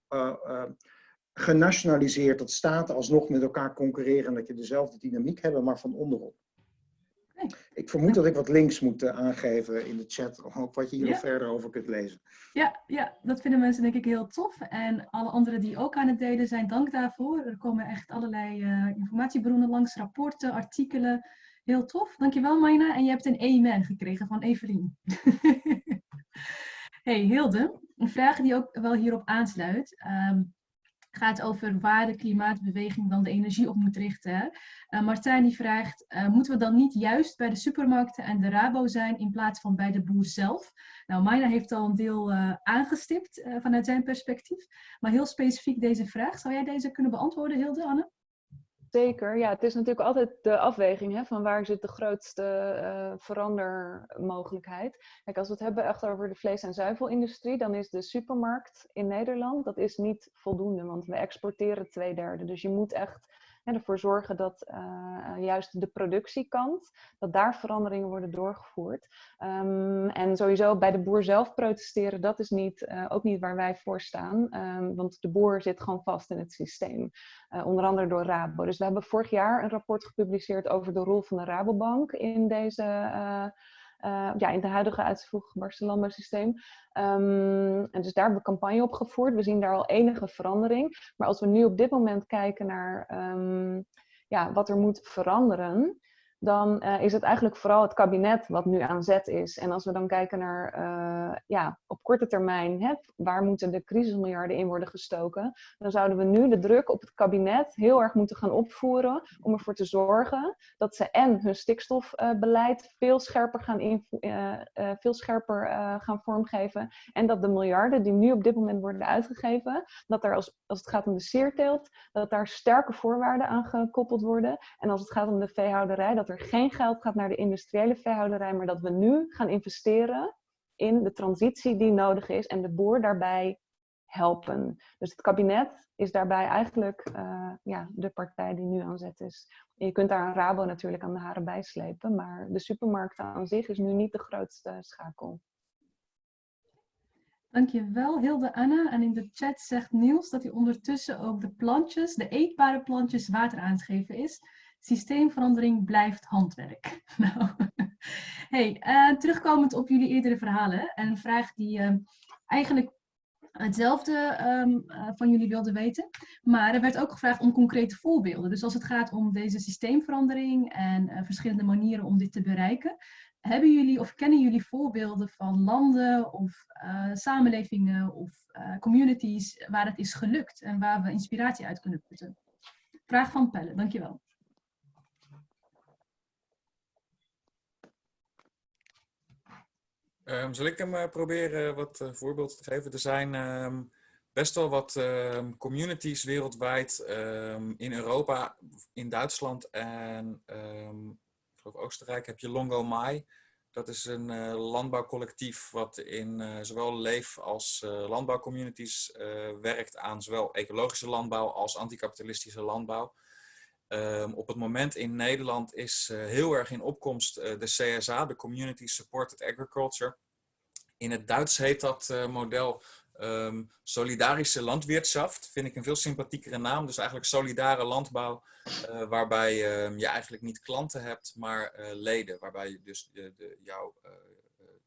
genationaliseerd dat staten alsnog met elkaar concurreren en dat je dezelfde dynamiek hebben, maar van onderop. Nee. Ik vermoed dat ik wat links moet aangeven in de chat, ook wat je hier ja. nog verder over kunt lezen. Ja, ja, dat vinden mensen denk ik heel tof. En alle anderen die ook aan het delen zijn, dank daarvoor. Er komen echt allerlei informatiebronnen langs, rapporten, artikelen, Heel tof, dankjewel Maina. En je hebt een amen gekregen van Evelien. hey Hilde, een vraag die ook wel hierop aansluit. Um, gaat over waar de klimaatbeweging dan de energie op moet richten. Uh, Martijn die vraagt, uh, moeten we dan niet juist bij de supermarkten en de Rabo zijn in plaats van bij de boer zelf? Nou, Maina heeft al een deel uh, aangestipt vanuit zijn perspectief, maar heel specifiek deze vraag. Zou jij deze kunnen beantwoorden, Hilde, Anne? Zeker, ja, het is natuurlijk altijd de afweging hè, van waar zit de grootste uh, verandermogelijkheid. Kijk, als we het hebben echt over de vlees- en zuivelindustrie, dan is de supermarkt in Nederland, dat is niet voldoende, want we exporteren twee derde. Dus je moet echt en ervoor zorgen dat uh, juist de productiekant, dat daar veranderingen worden doorgevoerd. Um, en sowieso bij de boer zelf protesteren, dat is niet, uh, ook niet waar wij voor staan. Um, want de boer zit gewoon vast in het systeem. Uh, onder andere door Rabo. Dus we hebben vorig jaar een rapport gepubliceerd over de rol van de Rabobank in deze uh, ja, in het huidige uitgebarsten landbouwsysteem. Um, en dus daar hebben we campagne op gevoerd. We zien daar al enige verandering. Maar als we nu op dit moment kijken naar um, ja, wat er moet veranderen, dan uh, is het eigenlijk vooral het kabinet wat nu aan zet is. En als we dan kijken naar uh, ja, op korte termijn, hè, waar moeten de crisismiljarden in worden gestoken, dan zouden we nu de druk op het kabinet heel erg moeten gaan opvoeren om ervoor te zorgen dat ze en hun stikstofbeleid veel scherper gaan, veel scherper gaan vormgeven en dat de miljarden die nu op dit moment worden uitgegeven, dat er als, als het gaat om de sierteelt, dat daar sterke voorwaarden aan gekoppeld worden. En als het gaat om de veehouderij, dat er geen geld gaat naar de industriële veehouderij, maar dat we nu gaan investeren in de transitie die nodig is en de boer daarbij helpen. Dus het kabinet is daarbij eigenlijk uh, ja, de partij die nu aan zet is. En je kunt daar een Rabo natuurlijk aan de haren bijslepen, maar de supermarkt aan zich is nu niet de grootste schakel. Dankjewel Hilde Anna. En in de chat zegt Niels dat hij ondertussen ook de plantjes, de eetbare plantjes, water aan het geven is systeemverandering blijft handwerk. nou, hey, uh, terugkomend op jullie eerdere verhalen. En een vraag die uh, eigenlijk hetzelfde um, uh, van jullie wilde weten. Maar er werd ook gevraagd om concrete voorbeelden. Dus als het gaat om deze systeemverandering en verschillende manieren om dit te bereiken. Hebben jullie of kennen jullie voorbeelden van landen of samenlevingen of communities waar het is gelukt en waar we inspiratie uit kunnen putten? Vraag van Pelle, dankjewel. Um, zal ik hem uh, proberen wat uh, voorbeelden te geven? Er zijn um, best wel wat um, communities wereldwijd in Europa, in Duitsland en ik geloof Oostenrijk heb je Longo Mai. Dat is een uh, landbouwcollectief wat in zowel leef- als landbouwcommunities werkt aan zowel ecologische landbouw als anticapitalistische landbouw. Um, op het moment in Nederland is uh, heel erg in opkomst uh, de CSA, de Community Supported Agriculture. In het Duits heet dat uh, model Ehm, solidarische landwirtschaft vind ik een veel sympathiekere naam. Dus eigenlijk solidare landbouw, waarbij uh, je eigenlijk niet klanten hebt, maar leden. Waarbij dus de, de, jouw,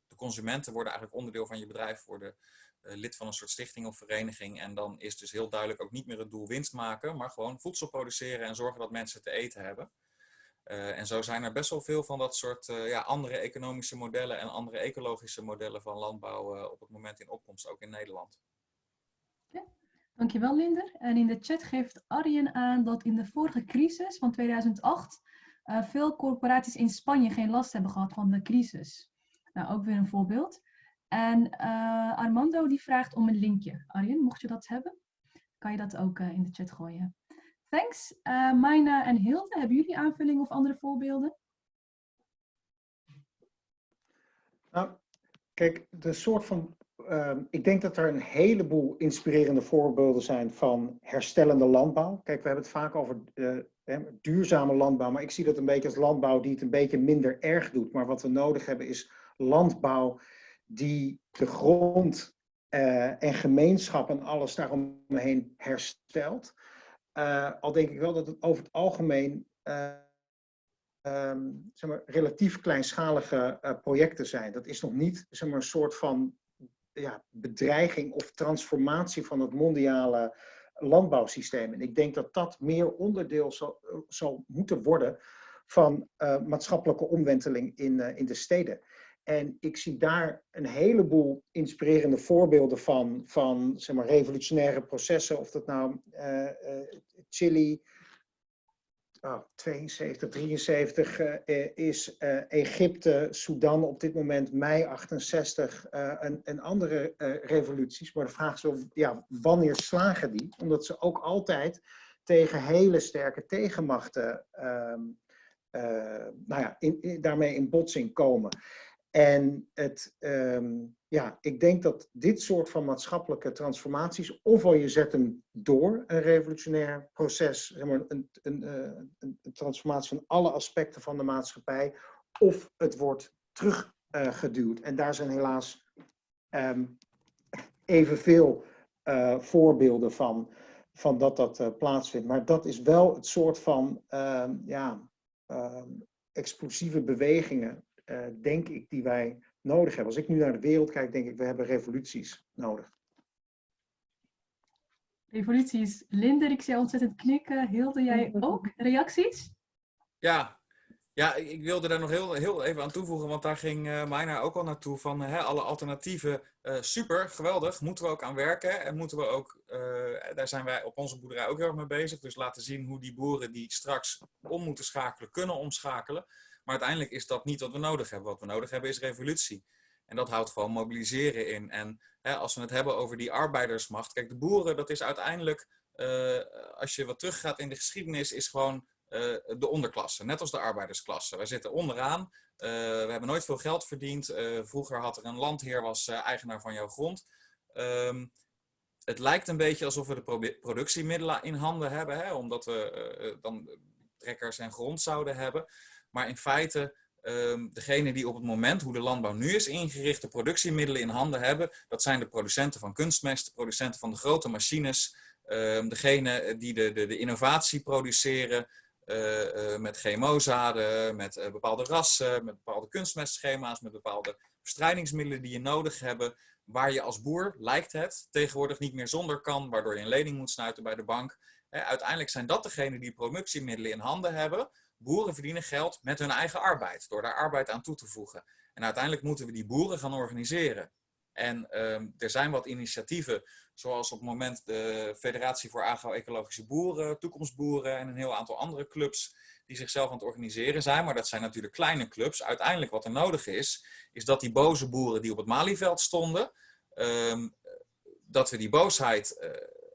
de consumenten worden eigenlijk onderdeel van je bedrijf, worden lid van een soort stichting of vereniging. En dan is dus heel duidelijk ook niet meer het doel winst maken, maar gewoon voedsel produceren en zorgen dat mensen te eten hebben. Uh, en zo zijn er best wel veel van dat soort uh, ja, andere economische modellen en andere ecologische modellen van landbouw op het moment in opkomst, ook in Nederland. Ja, dankjewel Linder. En in de chat geeft Arjen aan dat in de vorige crisis van 2008 veel corporaties in Spanje geen last hebben gehad van de crisis. Nou, ook weer een voorbeeld. En Armando die vraagt om een linkje. Arjen, mocht je dat hebben, kan je dat ook in de chat gooien. Thanks. Uh, Maina en Hilde, hebben jullie aanvullingen of andere voorbeelden? Nou, kijk, de soort van. Uh, ik denk dat er een heleboel inspirerende voorbeelden zijn van herstellende landbouw. Kijk, we hebben het vaak over duurzame landbouw, maar ik zie dat een beetje als landbouw die het een beetje minder erg doet. Maar wat we nodig hebben is landbouw die de grond uh, en gemeenschap en alles daaromheen herstelt. Uh, al denk ik wel dat het over het algemeen uh, um, zeg maar, relatief kleinschalige projecten zijn. Dat is nog niet zeg maar, een soort van ja, bedreiging of transformatie van het mondiale landbouwsysteem. En ik denk dat dat meer onderdeel zal, zal moeten worden van maatschappelijke omwenteling in, in de steden. En ik zie daar een heleboel inspirerende voorbeelden van, van zeg maar, revolutionaire processen. Of dat nou uh, uh, Chili, oh, 72, 73 uh, is, Egypte, Sudan op dit moment, mei 68 en, en andere revoluties. Maar de vraag is, wel, ja, wanneer slagen die? Omdat ze ook altijd tegen hele sterke tegenmachten ehm, nou ja, daarmee in botsing komen. En het, um, ja, ik denk dat dit soort van maatschappelijke transformaties, ofwel je zet hem door een revolutionair proces, zeg maar, een, eh, een, een transformatie van alle aspecten van de maatschappij, of het wordt teruggeduwd. Uh, en daar zijn helaas um, evenveel uh, voorbeelden van, van dat dat plaatsvindt. Maar dat is wel het soort van uh, ja, explosieve bewegingen uh, denk ik, die wij nodig hebben. Als ik nu naar de wereld kijk, denk ik, we hebben revoluties nodig. Revoluties. Linder, ik zie ontzettend knikken. Hilde, jij ook reacties? Ja, ja ik wilde daar nog heel, heel even aan toevoegen, want daar ging uh, Meina ook al naartoe van hè, alle alternatieven. Uh, super, geweldig, moeten we ook aan werken en moeten we ook, uh, daar zijn wij op onze boerderij ook heel erg mee bezig. Dus laten zien hoe die boeren die straks om moeten schakelen, kunnen omschakelen. Maar uiteindelijk is dat niet wat we nodig hebben. Wat we nodig hebben is revolutie. En dat houdt gewoon mobiliseren in. En hè, als we het hebben over die arbeidersmacht. Kijk, de boeren, dat is uiteindelijk, uh, als je wat teruggaat in de geschiedenis, is gewoon uh, de onderklasse. Net als de arbeidersklasse. Wij zitten onderaan. Uh, we hebben nooit veel geld verdiend. vroeger had er een landheer, was eigenaar van jouw grond. Um, het lijkt een beetje alsof we de productiemiddelen in handen hebben. Hè, omdat we dan trekkers en grond zouden hebben. Maar in feite, um, degene die op het moment hoe de landbouw nu is ingericht, de productiemiddelen in handen hebben, dat zijn de producenten van kunstmest, de producenten van de grote machines, um, degene die de, de, de innovatie produceren, uh, uh, met GMO-zaden, met bepaalde rassen, met bepaalde kunstmestschema's, met bepaalde bestrijdingsmiddelen die je nodig hebt, waar je als boer, lijkt het, tegenwoordig niet meer zonder kan, waardoor je een lening moet sluiten bij de bank. uiteindelijk zijn dat degenen die productiemiddelen in handen hebben, boeren verdienen geld met hun eigen arbeid, door daar arbeid aan toe te voegen. En uiteindelijk moeten we die boeren gaan organiseren. En um, er zijn wat initiatieven, zoals op het moment de Federatie voor Agro-Ecologische Boeren, Toekomstboeren en een heel aantal andere clubs die zichzelf aan het organiseren zijn. Maar dat zijn natuurlijk kleine clubs. Uiteindelijk wat er nodig is, is dat die boze boeren die op het Malieveld stonden, um, dat we die boosheid uh,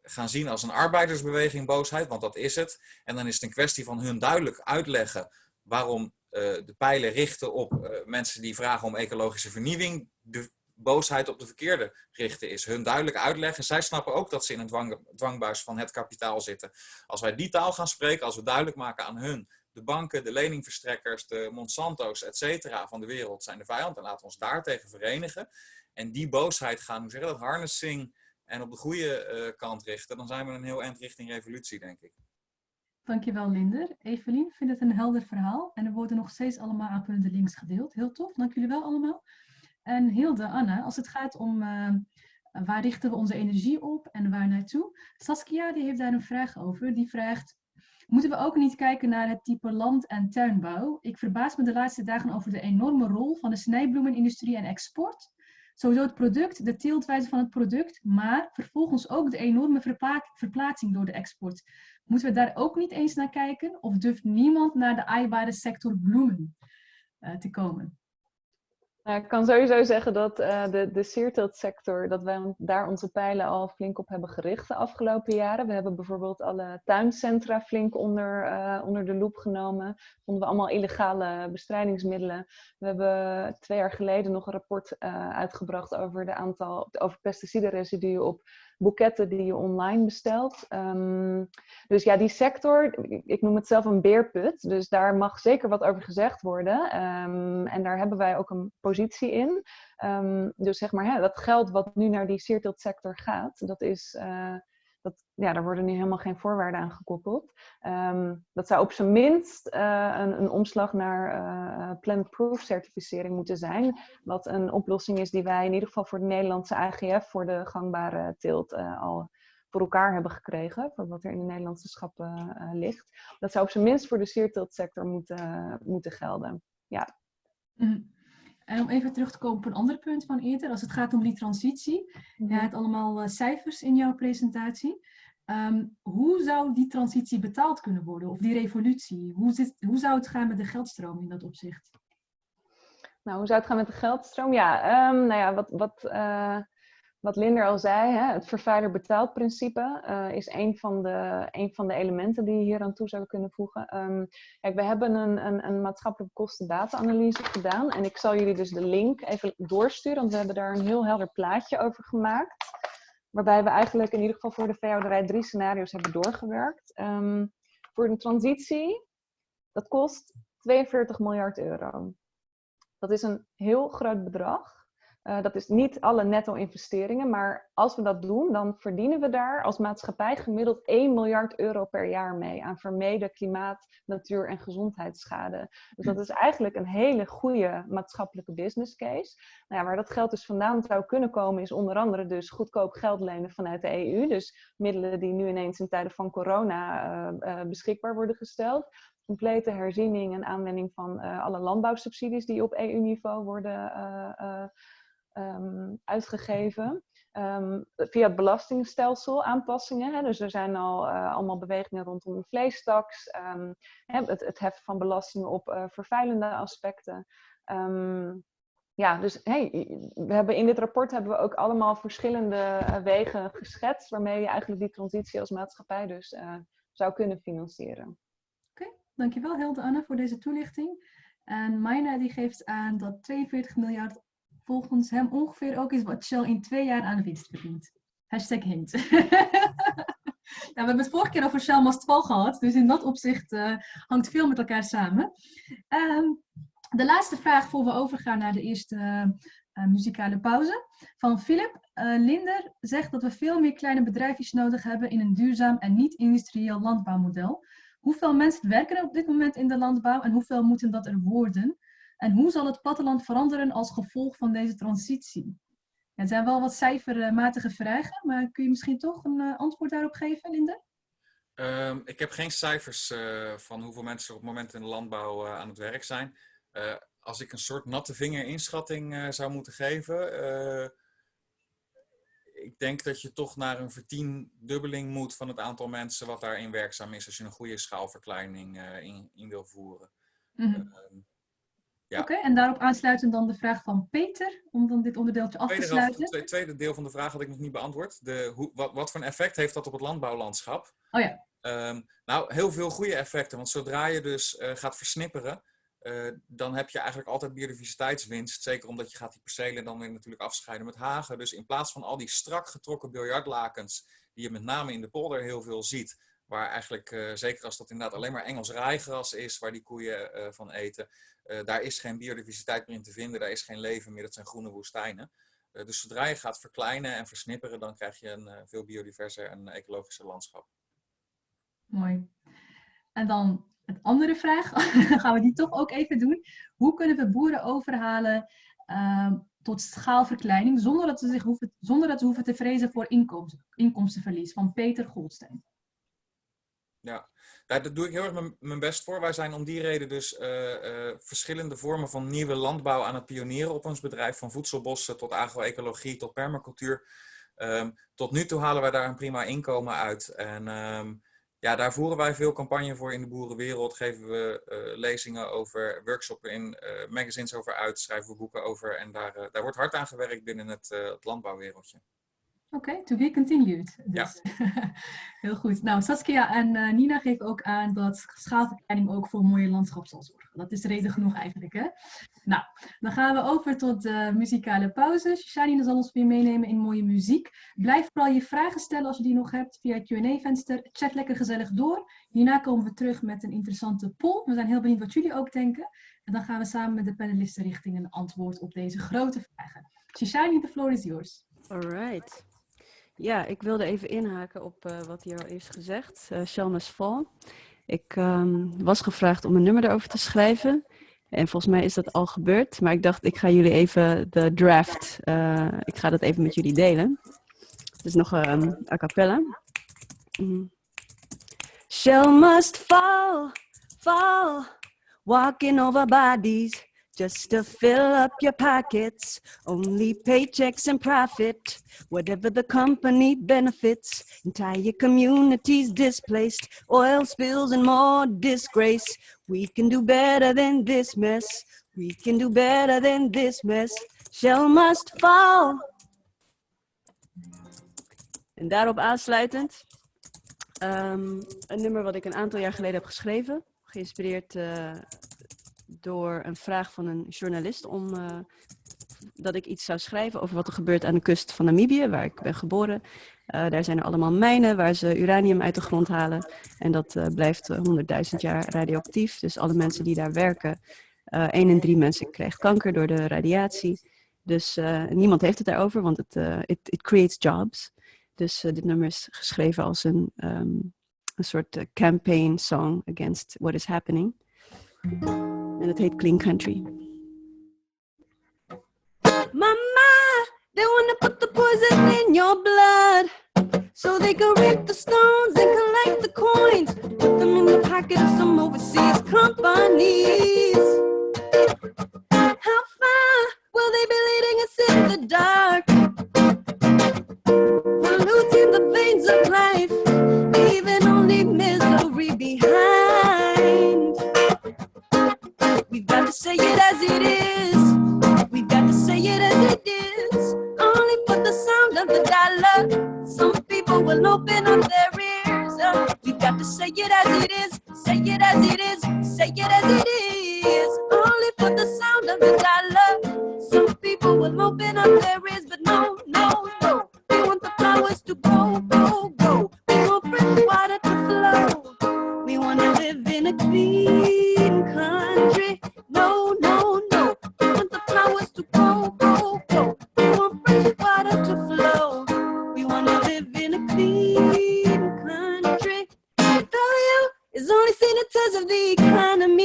gaan zien als een arbeidersbeweging boosheid, want dat is het. En dan is het een kwestie van hun duidelijk uitleggen waarom uh, de pijlen richten op uh, mensen die vragen om ecologische vernieuwing. De boosheid op de verkeerde richten is. Hun duidelijk uitleggen. Zij snappen ook dat ze in een dwang, dwangbuis van het kapitaal zitten. Als wij die taal gaan spreken, als we duidelijk maken aan hun de banken, de leningverstrekkers, de Monsanto's, et cetera, van de wereld zijn de vijand. Dan laten we ons daartegen verenigen. En die boosheid gaan, hoe zeg je dat, harnessing, en op de goede kant richten, dan zijn we een heel eind richting revolutie, denk ik. Dankjewel, Linder. Evelien vindt het een helder verhaal en er worden nog steeds allemaal aanvullende links gedeeld. Heel tof, dank jullie wel allemaal. En Hilde, Anna, als het gaat om waar richten we onze energie op en waar naartoe? Saskia die heeft daar een vraag over. Die vraagt, moeten we ook niet kijken naar het type land- en tuinbouw? Ik verbaas me de laatste dagen over de enorme rol van de snijbloemenindustrie en export. Sowieso het product, de teeltwijze van het product, maar vervolgens ook de enorme verplaatsing door de export. Moeten we daar ook niet eens naar kijken? Of durft niemand naar de aaibare sector bloemen uh, te komen? Nou, ik kan sowieso zeggen dat uh, de, de sierteeltsector, dat wij daar onze pijlen al flink op hebben gericht de afgelopen jaren. We hebben bijvoorbeeld alle tuincentra flink onder, uh, onder de loep genomen. Vonden we allemaal illegale bestrijdingsmiddelen. We hebben twee jaar geleden nog een rapport uh, uitgebracht over, de aantal, over pesticidenresiduen op boeketten die je online bestelt. Um, dus ja, die sector, ik noem het zelf een beerput. Dus daar mag zeker wat over gezegd worden. Um, en daar hebben wij ook een positie in. Um, dus zeg maar, hè, dat geld wat nu naar die sector gaat, dat is... Uh, dat, ja, daar worden nu helemaal geen voorwaarden aan gekoppeld. Um, dat zou op zijn minst uh, een, een, omslag naar uh, plant-proof certificering moeten zijn. Wat een oplossing is die wij in ieder geval voor de Nederlandse AGF, voor de gangbare teelt, uh, al voor elkaar hebben gekregen. Voor wat er in de Nederlandse schappen ligt. Dat zou op zijn minst voor de sierteeltsector moeten, moeten gelden. Ja. Mm. En om even terug te komen op een ander punt van eerder, als het gaat om die transitie. Je Mhm. hebt allemaal uh, cijfers in jouw presentatie. Um, hoe zou die transitie betaald kunnen worden, of die revolutie? Hoe, zit, hoe zou het gaan met de geldstroom in dat opzicht? Nou, hoe zou het gaan met de geldstroom? Ja, um, nou ja, wat, wat, uh, wat Linder al zei, hè, het vervuiler betaalt principe uh, is een van, de, van de elementen die je hier aan toe zou kunnen voegen. Um, kijk, we hebben een, een, een maatschappelijke kosten-data-analyse gedaan en ik zal jullie dus de link even doorsturen, want we hebben daar een heel helder plaatje over gemaakt. Waarbij we eigenlijk in ieder geval voor de veehouderij drie scenario's hebben doorgewerkt. Um, voor een transitie, dat kost 42 miljard euro. Dat is een heel groot bedrag. Uh, dat is niet alle netto-investeringen, maar als we dat doen, dan verdienen we daar als maatschappij gemiddeld 1 miljard euro per jaar mee aan vermeden klimaat, natuur en gezondheidsschade. Dus dat is eigenlijk een hele goede maatschappelijke business case. Nou ja, waar dat geld dus vandaan zou kunnen komen, is onder andere dus goedkoop geld lenen vanuit de EU. Dus middelen die nu ineens in tijden van corona uh, uh, beschikbaar worden gesteld complete herziening en aanwending van alle landbouwsubsidies die op EU-niveau worden uh, um, uitgegeven. Um, via het belastingstelsel aanpassingen. Hè. Dus er zijn al allemaal bewegingen rondom de vleestaks. Hè, het, het heffen van belastingen op vervuilende aspecten. ja, dus hey, we hebben in dit rapport hebben we ook allemaal verschillende wegen geschetst. Waarmee je eigenlijk die transitie als maatschappij dus zou kunnen financieren. Dankjewel Hilde Anne voor deze toelichting. En Maina die geeft aan dat 42 miljard volgens hem ongeveer ook is wat Shell in twee jaar aan winst verdient. Hashtag hint. we hebben het vorige keer over Shell Mastval gehad, dus in dat opzicht uh, hangt veel met elkaar samen. Um, de laatste vraag voor we overgaan naar de eerste uh, muzikale pauze. Van Philip Linder zegt dat we veel meer kleine bedrijfjes nodig hebben in een duurzaam en niet-industrieel landbouwmodel. Hoeveel mensen werken er op dit moment in de landbouw en hoeveel moeten dat er worden? En hoe zal het platteland veranderen als gevolg van deze transitie? Het zijn wel wat cijfermatige vragen, maar kun je misschien toch een uh, antwoord daarop geven, Linde? Um, ik heb geen cijfers uh, van hoeveel mensen op het moment in de landbouw uh, aan het werk zijn. als ik een soort natte vinger inschatting zou moeten geven, ik denk dat je toch naar een vertiendubbeling moet van het aantal mensen wat daarin werkzaam is als je een goede schaalverkleining in, in, wil voeren. Mm -hmm. Ja. Oké, okay, en daarop aansluitend dan de vraag van Peter, om dan dit onderdeeltje af te tweede sluiten. Het tweede deel van de vraag had ik nog niet beantwoord. De, hoe, wat, wat voor een effect heeft dat op het landbouwlandschap? Oh ja. Um, nou, heel veel goede effecten, want zodra je dus uh, gaat versnipperen, uh, dan heb je eigenlijk altijd biodiversiteitswinst. Zeker omdat je gaat die percelen dan weer natuurlijk afscheiden met hagen. Dus in plaats van al die strak getrokken biljartlakens, die je met name in de polder heel veel ziet, waar eigenlijk, uh, zeker als dat inderdaad alleen maar Engels rijgras is, waar die koeien uh, van eten, daar is geen biodiversiteit meer in te vinden, daar is geen leven meer, dat zijn groene woestijnen. dus zodra je gaat verkleinen en versnipperen, dan krijg je een veel biodiverser en ecologischer landschap. Mooi. En dan een andere vraag, gaan we die toch ook even doen. Hoe kunnen we boeren overhalen ehm, tot schaalverkleining zonder dat, ze zich hoeven, zonder dat ze hoeven te vrezen voor inkomsten, inkomstenverlies? Van Peter Goldstein. Ja, daar doe ik heel erg mijn best voor. Wij zijn om die reden dus uh, uh, verschillende vormen van nieuwe landbouw aan het pionieren op ons bedrijf. Van voedselbossen tot agroecologie tot permacultuur. Um, tot nu toe halen wij daar een prima inkomen uit. En um, ja, daar voeren wij veel campagne voor in de boerenwereld. Geven we uh, lezingen over, workshops in magazines over uit, schrijven we boeken over. En daar, daar wordt hard aan gewerkt binnen het, het landbouwwereldje. Oké, okay, to be continued. Dus, ja. heel goed. Nou, Saskia en uh, Nina geven ook aan dat schaalverkleining ook voor een mooie landschap zal zorgen. Dat is reden genoeg eigenlijk, hè? Nou, dan gaan we over tot de muzikale pauze. Shani zal ons weer meenemen in mooie muziek. Blijf vooral je vragen stellen als je die nog hebt via het Q&A-venster. Chat lekker gezellig door. Hierna komen we terug met een interessante poll. We zijn heel benieuwd wat jullie ook denken. En dan gaan we samen met de panelisten richting een antwoord op deze grote vragen. Shishani, the floor is yours. All right. Ja, ik wilde even inhaken op uh, wat hier al is gezegd. Uh, Shalmas Fall. Ik um, was gevraagd om een nummer erover te schrijven. En volgens mij is dat al gebeurd. Maar ik dacht, ik ga jullie even de draft, uh, ik ga dat even met jullie delen. Dus nog um, a cappella. Shell must fall, fall, walking over bodies. Just to fill up your pockets. Only paychecks and profit, whatever the company benefits. Entire communities displaced, oil spills and more disgrace. We can do better than this mess. We can do better than this mess. Shell must fall. En daarop aansluitend um, een nummer wat ik een aantal jaar geleden heb geschreven. Geïnspireerd uh, door een vraag van een journalist om uh, dat ik iets zou schrijven over wat er gebeurt aan de kust van Namibië, waar ik ben geboren. Uh, daar zijn er allemaal mijnen waar ze uranium uit de grond halen. En dat uh, blijft 100.000 jaar radioactief. Dus alle mensen die daar werken, 1 in 3 mensen krijgt kanker door de radiatie. Dus niemand heeft het daarover, want het it, it creates jobs. Dus dit nummer is geschreven als een, um, een soort campaign song against what is happening. En het heet Clean Country. Mama, they wanna put the poison in your blood. So they can rip the stones and collect the coins. Put them in the pocket of some overseas companies. How far will they be leading us in the dark? Polluting the veins of life, say it as it is. We've got to say it as it is. Only for the sound of the dollar. Some people will open up their ears. Uh, we've got to say it as it is. Say it as it is. Say it as it is. Only for the sound of the dollar. Some people will open up their ears, but no, no, no. We want the flowers to grow, grow, grow. We want fresh water to flow. We want to live in a clean senators of the economy.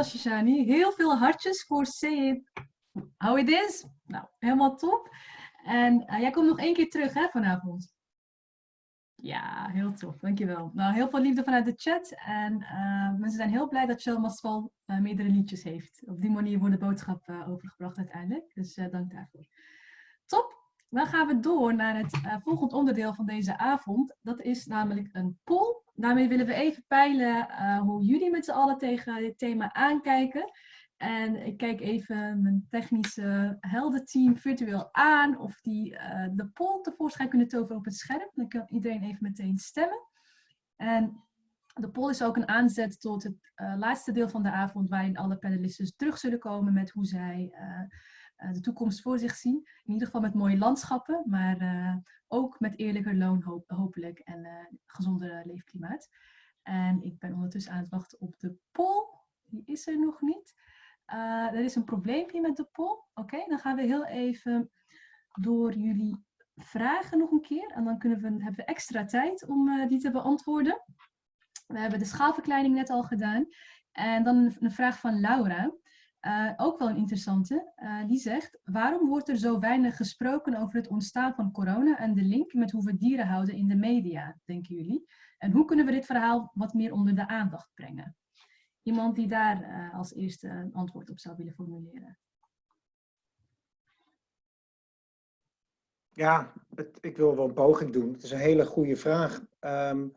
Dankjewel. Heel veel hartjes voor It How It Is. Nou, helemaal top. En uh, jij komt nog één keer terug hè, vanavond. Ja, heel tof. Dankjewel. Nou, heel veel liefde vanuit de chat. En uh, mensen zijn heel blij dat Shell uh, meerdere liedjes heeft. Op die manier wordt de boodschap overgebracht uiteindelijk. Dus dank daarvoor. Top. Dan gaan we door naar het volgende onderdeel van deze avond. Dat is namelijk een poll daarmee willen we even peilen uh, hoe jullie met z'n allen tegen dit thema aankijken. En ik kijk even mijn technische heldenteam virtueel aan of die uh, de poll tevoorschijn kunnen toveren op het scherm. Dan kan iedereen even meteen stemmen. En de poll is ook een aanzet tot het uh, laatste deel van de avond waarin alle panelisten terug zullen komen met hoe zij de toekomst voor zich zien. In ieder geval met mooie landschappen, maar ook met eerlijker loon hopelijk en uh, gezonder leefklimaat. En ik ben ondertussen aan het wachten op de poll. Die is er nog niet. Er is een probleempje met de poll. Oké, dan gaan we heel even door jullie vragen nog een keer. En dan kunnen we, hebben we extra tijd om die te beantwoorden. We hebben de schaalverkleining net al gedaan. En dan een vraag van Laura. Uh, ook wel een interessante. Uh, die zegt, waarom wordt er zo weinig gesproken over het ontstaan van corona en de link met hoe we dieren houden in de media, denken jullie? En hoe kunnen we dit verhaal wat meer onder de aandacht brengen? Iemand die daar uh, als eerste een antwoord op zou willen formuleren. Ja, het, ik wil wel een poging doen. Het is een hele goede vraag. Um,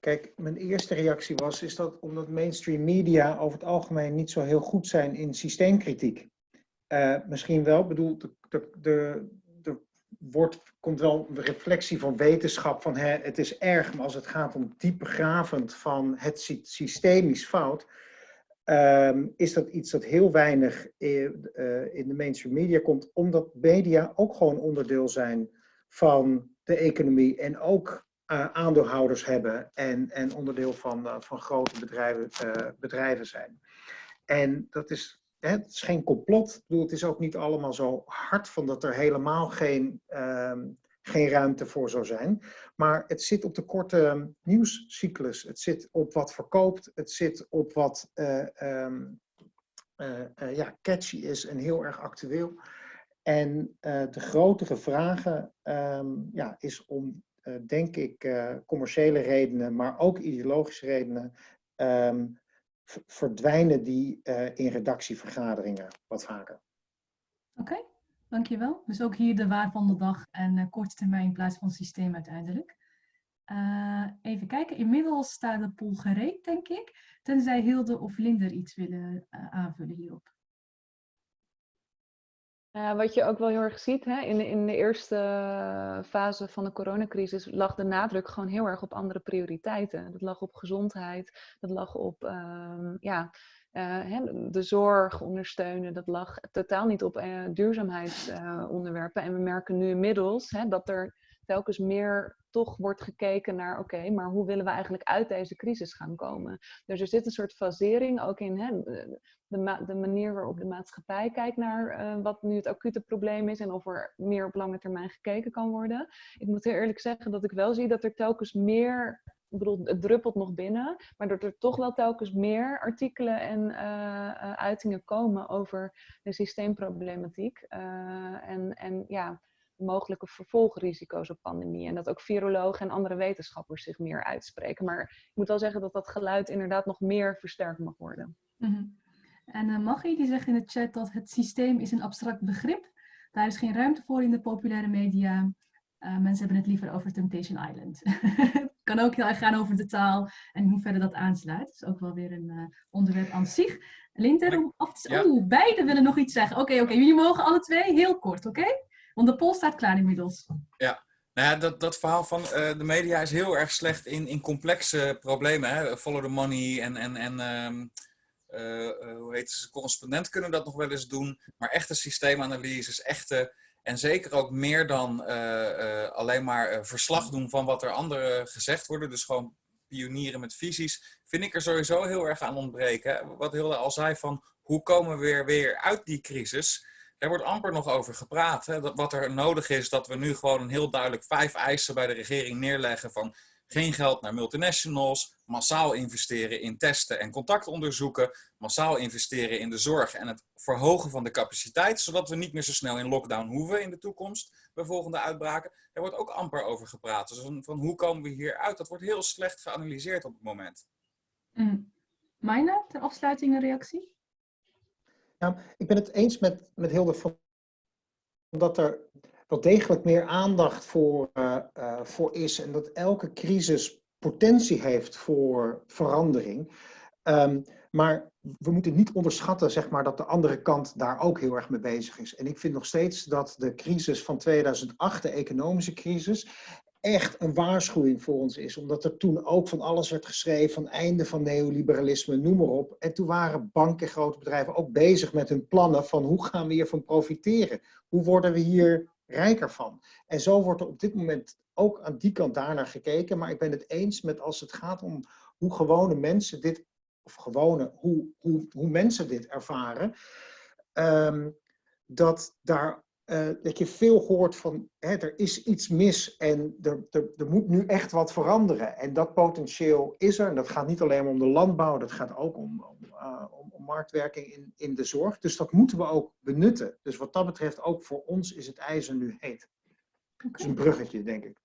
Kijk, mijn eerste reactie was, is dat omdat mainstream media over het algemeen niet zo heel goed zijn in systeemkritiek. Uh, misschien wel, bedoel, de, de, de wordt, komt wel een reflectie van wetenschap van hè, het is erg, maar als het gaat om diepgravend van het systemisch fout, uh, is dat iets dat heel weinig in, uh, in de mainstream media komt, omdat media ook gewoon onderdeel zijn van de economie en ook uh, aandeelhouders hebben en, en onderdeel van, uh, van grote bedrijven, uh, bedrijven zijn. En dat is, hè, het is geen complot. Ik bedoel, het is ook niet allemaal zo hard van dat er helemaal geen, ehm, geen ruimte voor zou zijn. Maar het zit op de korte nieuwscyclus. Het zit op wat verkoopt. Het zit op wat um, ja, catchy is en heel erg actueel. En de grotere vragen um, ja, is om denk ik, uh, commerciële redenen, maar ook ideologische redenen, um, verdwijnen die uh, in redactievergaderingen wat vaker. Oké, dankjewel. Dus ook hier de waar van de dag en korte termijn in plaats van systeem uiteindelijk. even kijken, inmiddels staat de pool gereed, denk ik. Tenzij Hilde of Linder iets willen aanvullen hierop. Uh, wat je ook wel heel erg ziet, hè, in, de, in de eerste fase van de coronacrisis lag de nadruk gewoon heel erg op andere prioriteiten. Dat lag op gezondheid, dat lag op uh, ja, uh, de zorg ondersteunen, dat lag totaal niet op uh, duurzaamheidsonderwerpen. en we merken nu inmiddels hè, dat er telkens meer wordt gekeken naar, oké, maar hoe willen we eigenlijk uit deze crisis gaan komen? Dus er zit een soort fasering ook in hè, de, de manier waarop de maatschappij kijkt naar uh, wat nu het acute probleem is en of er meer op lange termijn gekeken kan worden. Ik moet heel eerlijk zeggen dat ik wel zie dat er telkens meer ik bedoel, het druppelt nog binnen, maar dat er toch wel telkens meer artikelen en uh, uh, uitingen komen over de systeemproblematiek. En, en ja, mogelijke vervolgrisico's op pandemie. En dat ook virologen en andere wetenschappers zich meer uitspreken. Maar ik moet wel zeggen dat dat geluid inderdaad nog meer versterkt mag worden. Mm -hmm. En uh, Maggie die zegt in de chat dat het systeem is een abstract begrip. Daar is geen ruimte voor in de populaire media. Uh, mensen hebben het liever over Temptation Island. het kan ook heel erg gaan over de taal en hoe verder dat aansluit. Dat is ook wel weer een uh, onderwerp aan zich. Linter, om af te... Ja. Oeh, beide willen nog iets zeggen. Oké, okay, oké. Okay. Jullie mogen alle twee heel kort, oké? Okay? Want de poll staat klaar inmiddels. Ja, nou ja, dat, dat verhaal van uh, de media is heel erg slecht in, in complexe problemen. Hè? Follow the money en, en, en um, uh, uh, hoe heet het, correspondent kunnen dat nog wel eens doen. Maar echte systeemanalyses, echte... En zeker ook meer dan alleen maar verslag doen van wat er anderen gezegd worden. Dus gewoon pionieren met visies. Vind ik er sowieso heel erg aan ontbreken. Wat Hilde al zei van, hoe komen we weer, weer uit die crisis? Er wordt amper nog over gepraat. Hè? Dat wat er nodig is, dat we nu gewoon een heel duidelijk vijf eisen bij de regering neerleggen van geen geld naar multinationals, massaal investeren in testen en contactonderzoeken, massaal investeren in de zorg en het verhogen van de capaciteit, zodat we niet meer zo snel in lockdown hoeven in de toekomst bij volgende uitbraken. Er wordt ook amper over gepraat. Dus van, hoe komen we hier uit? Dat wordt heel slecht geanalyseerd op het moment. Mm. Mijne, ter afsluiting een reactie? Ja, ik ben het eens met, met Hilde van dat er wel degelijk meer aandacht voor, uh, uh, voor is en dat elke crisis potentie heeft voor verandering. Um, maar we moeten niet onderschatten zeg maar, dat de andere kant daar ook heel erg mee bezig is. En ik vind nog steeds dat de crisis van 2008, de economische crisis, echt een waarschuwing voor ons is. Omdat er toen ook van alles werd geschreven, van einde van neoliberalisme, noem maar op. En toen waren banken, grote bedrijven ook bezig met hun plannen van hoe gaan we hiervan profiteren? Hoe worden we hier rijker van? En zo wordt er op dit moment ook aan die kant daarnaar gekeken. Maar ik ben het eens met als het gaat om hoe gewone mensen dit, of gewone, hoe, hoe, hoe mensen dit ervaren. Um, dat daar uh, dat je veel hoort van hè, er is iets mis en er, er, er moet nu echt wat veranderen. En dat potentieel is er. En dat gaat niet alleen om de landbouw, dat gaat ook om, om, uh, om, om, marktwerking in, in de zorg. Dus dat moeten we ook benutten. Dus wat dat betreft, ook voor ons is het ijzer nu heet. Okay. Dus een bruggetje, denk ik.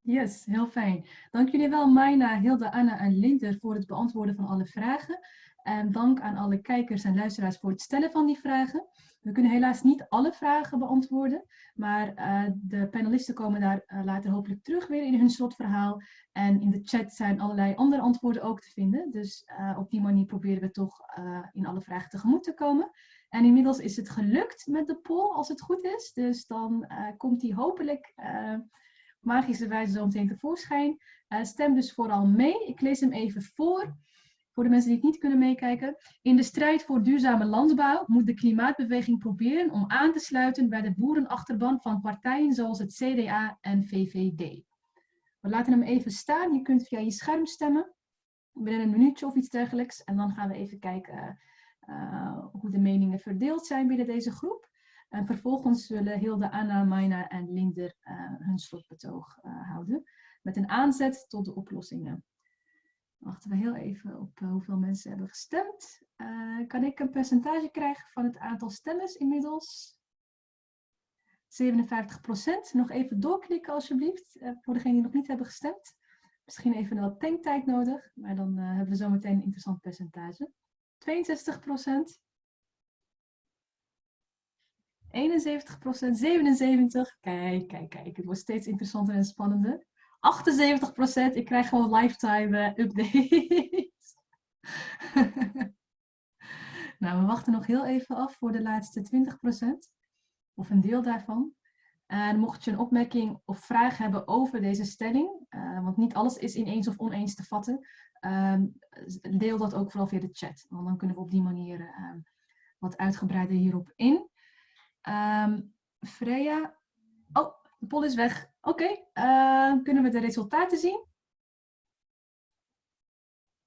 Yes, heel fijn. Dank jullie wel, Maina, Hilde, Anna en Linder voor het beantwoorden van alle vragen. En dank aan alle kijkers en luisteraars voor het stellen van die vragen. We kunnen helaas niet alle vragen beantwoorden, maar uh, de panelisten komen daar uh, later hopelijk terug weer in hun slotverhaal. En in de chat zijn allerlei andere antwoorden ook te vinden. Dus uh, op die manier proberen we toch in alle vragen tegemoet te komen. En inmiddels is het gelukt met de poll, als het goed is. Dus dan komt die hopelijk magische wijze zo meteen tevoorschijn. stem dus vooral mee. Ik lees hem even voor. Voor de mensen die het niet kunnen meekijken. In de strijd voor duurzame landbouw moet de klimaatbeweging proberen om aan te sluiten bij de boerenachterban van partijen zoals het CDA en VVD. We laten hem even staan. Je kunt via je scherm stemmen. Binnen een minuutje of iets dergelijks. En dan gaan we even kijken uh, hoe de meningen verdeeld zijn binnen deze groep. En vervolgens zullen Hilde, Anna, Maina en Linder uh, hun slotbetoog houden. Met een aanzet tot de oplossingen. Wachten we heel even op uh, hoeveel mensen hebben gestemd. Uh, kan ik een percentage krijgen van het aantal stemmers inmiddels? 57% Nog even doorklikken alsjeblieft, uh, voor degenen die nog niet hebben gestemd. Misschien even wat tanktijd nodig, maar dan hebben we zo meteen een interessant percentage. 62% 71% 77 Kijk, kijk, kijk. Het wordt steeds interessanter en spannender. 78%. Ik krijg gewoon lifetime uh, updates. nou, we wachten nog heel even af voor de laatste 20%. Of een deel daarvan. En mocht je een opmerking of vraag hebben over deze stelling, uh, want niet alles is ineens of oneens te vatten, uh, deel dat ook vooral via de chat. Want dan kunnen we op die manier uh, wat uitgebreider hierop in. Um, Freya, oh, de poll is weg. Oké, uh, kunnen we de resultaten zien?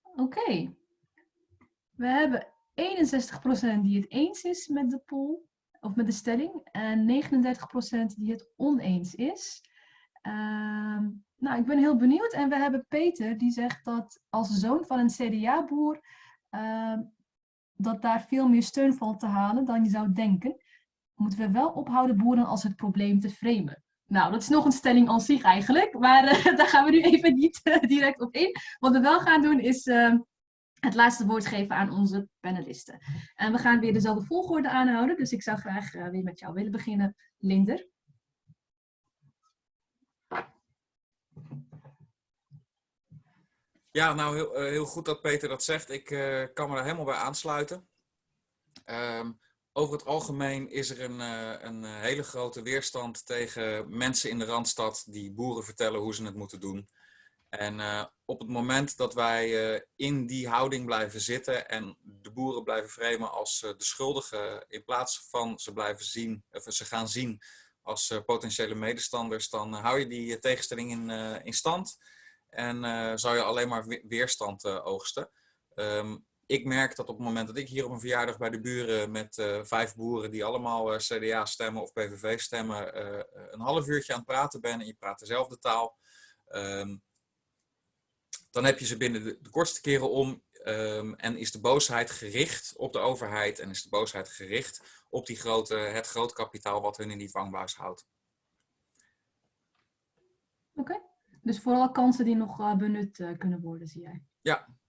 Oké. We hebben 61% die het eens is met de poll, of met de stelling, en 39% die het oneens is. Uh, nou, ik ben heel benieuwd. En we hebben Peter, die zegt dat als zoon van een CDA-boer, uh, dat daar veel meer steun valt te halen dan je zou denken. Moeten we wel ophouden boeren als het probleem te framen. Nou, dat is nog een stelling aan zich eigenlijk, maar uh, daar gaan we nu even niet uh, direct op in. Wat we wel gaan doen is uh, het laatste woord geven aan onze panelisten. En we gaan weer dezelfde volgorde aanhouden, dus ik zou graag weer met jou willen beginnen, Linder. Ja, nou heel, heel goed dat Peter dat zegt. Ik kan me daar helemaal bij aansluiten. Um, over het algemeen is er een, een, hele grote weerstand tegen mensen in de Randstad die boeren vertellen hoe ze het moeten doen. En uh, op het moment dat wij in die houding blijven zitten en de boeren blijven framen als de schuldigen in plaats van ze blijven zien, of ze gaan zien als potentiële medestanders, dan hou je die tegenstelling in, in stand en zou je alleen maar weerstand oogsten. Um, ik merk dat op het moment dat ik hier op een verjaardag bij de buren met uh, vijf boeren die allemaal uh, CDA stemmen of PVV stemmen, uh, een half uurtje aan het praten ben en je praat dezelfde taal, um, dan heb je ze binnen de, de kortste keren om um, en is de boosheid gericht op de overheid en is de boosheid gericht op die grote, het groot kapitaal wat hun in die dwangbuis houdt. Oké, okay. dus vooral kansen die nog benut kunnen worden, zie jij? Ja, ja.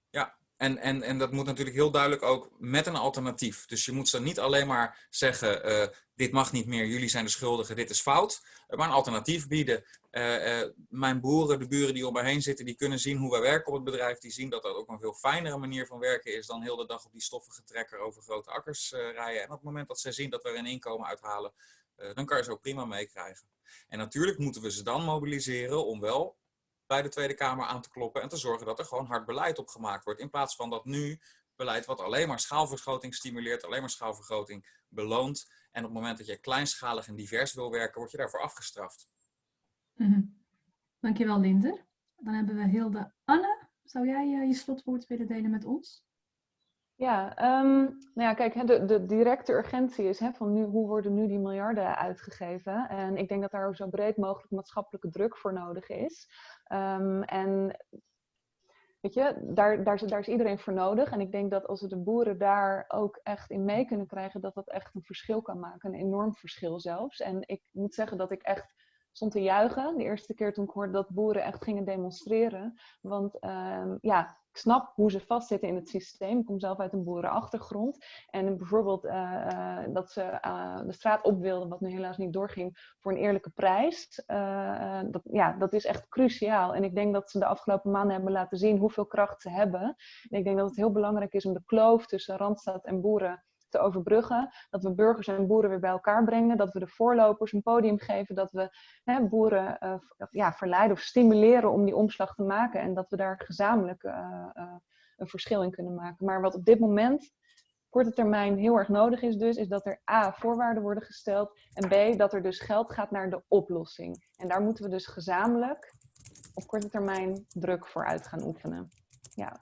En, en, en dat moet natuurlijk heel duidelijk ook met een alternatief. Dus je moet ze niet alleen maar zeggen, uh, dit mag niet meer, jullie zijn de schuldigen, dit is fout. Maar een alternatief bieden. Uh, mijn boeren, de buren die om mij heen zitten, die kunnen zien hoe wij werken op het bedrijf. Die zien dat dat ook een veel fijnere manier van werken is dan heel de dag op die stoffige trekker over grote akkers rijden. En op het moment dat zij zien dat we er een inkomen uithalen, dan kan je ze ook prima meekrijgen. En natuurlijk moeten we ze dan mobiliseren om wel bij de Tweede Kamer aan te kloppen en te zorgen dat er gewoon hard beleid op gemaakt wordt. In plaats van dat nu beleid wat alleen maar schaalvergroting stimuleert, alleen maar schaalvergroting beloont. En op het moment dat je kleinschalig en divers wil werken, word je daarvoor afgestraft. -hmm. Dankjewel Linder. Dan hebben we Hilde Anne. Zou jij uh, je slotwoord willen delen met ons? Ja, um, nou ja, kijk, de, de directe urgentie is hè, van nu, hoe worden nu die miljarden uitgegeven? En ik denk dat daar zo breed mogelijk maatschappelijke druk voor nodig is. Um, en weet je, daar, daar, daar is iedereen voor nodig. En ik denk dat als we de boeren daar ook echt in mee kunnen krijgen, dat dat echt een verschil kan maken. Een enorm verschil zelfs. En ik moet zeggen dat ik echt stond te juichen de eerste keer toen ik hoorde dat boeren echt gingen demonstreren. Want um, ja, ik snap hoe ze vastzitten in het systeem. Ik kom zelf uit een boerenachtergrond. En bijvoorbeeld uh, uh, dat ze uh, de straat op wilden, wat nu helaas niet doorging, voor een eerlijke prijs. dat, ja, dat is echt cruciaal. En ik denk dat ze de afgelopen maanden hebben laten zien hoeveel kracht ze hebben. En ik denk dat het heel belangrijk is om de kloof tussen Randstad en boeren te overbruggen. Dat we burgers en boeren weer bij elkaar brengen. Dat we de voorlopers een podium geven. Dat we hè, boeren uh, ja, verleiden of stimuleren om die omslag te maken. En dat we daar gezamenlijk uh, uh, een verschil in kunnen maken. Maar wat op dit moment korte termijn heel erg nodig is dus, is dat er A, voorwaarden worden gesteld. En B, dat er dus geld gaat naar de oplossing. En daar moeten we dus gezamenlijk op korte termijn druk voor uit gaan oefenen. Ja.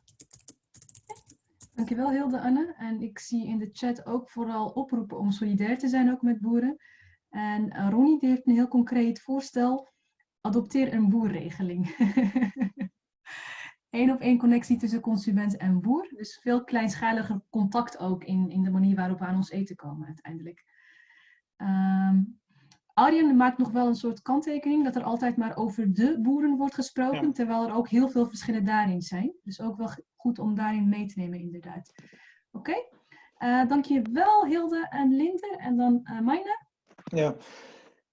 Dankjewel Hilde Anne. En ik zie in de chat ook vooral oproepen om solidair te zijn ook met boeren. En uh, Ronnie die heeft een heel concreet voorstel. Adopteer een boerregeling. Eén op één connectie tussen consument en boer. Dus veel kleinschaliger contact ook in, in de manier waarop we aan ons eten komen uiteindelijk. Um, Arjen maakt nog wel een soort kanttekening dat er altijd maar over de boeren wordt gesproken, ja. terwijl er ook heel veel verschillen daarin zijn. Dus ook wel goed om daarin mee te nemen, inderdaad. Oké, okay. uh, dankjewel Hilde en Linde en dan uh, Maina. Ja.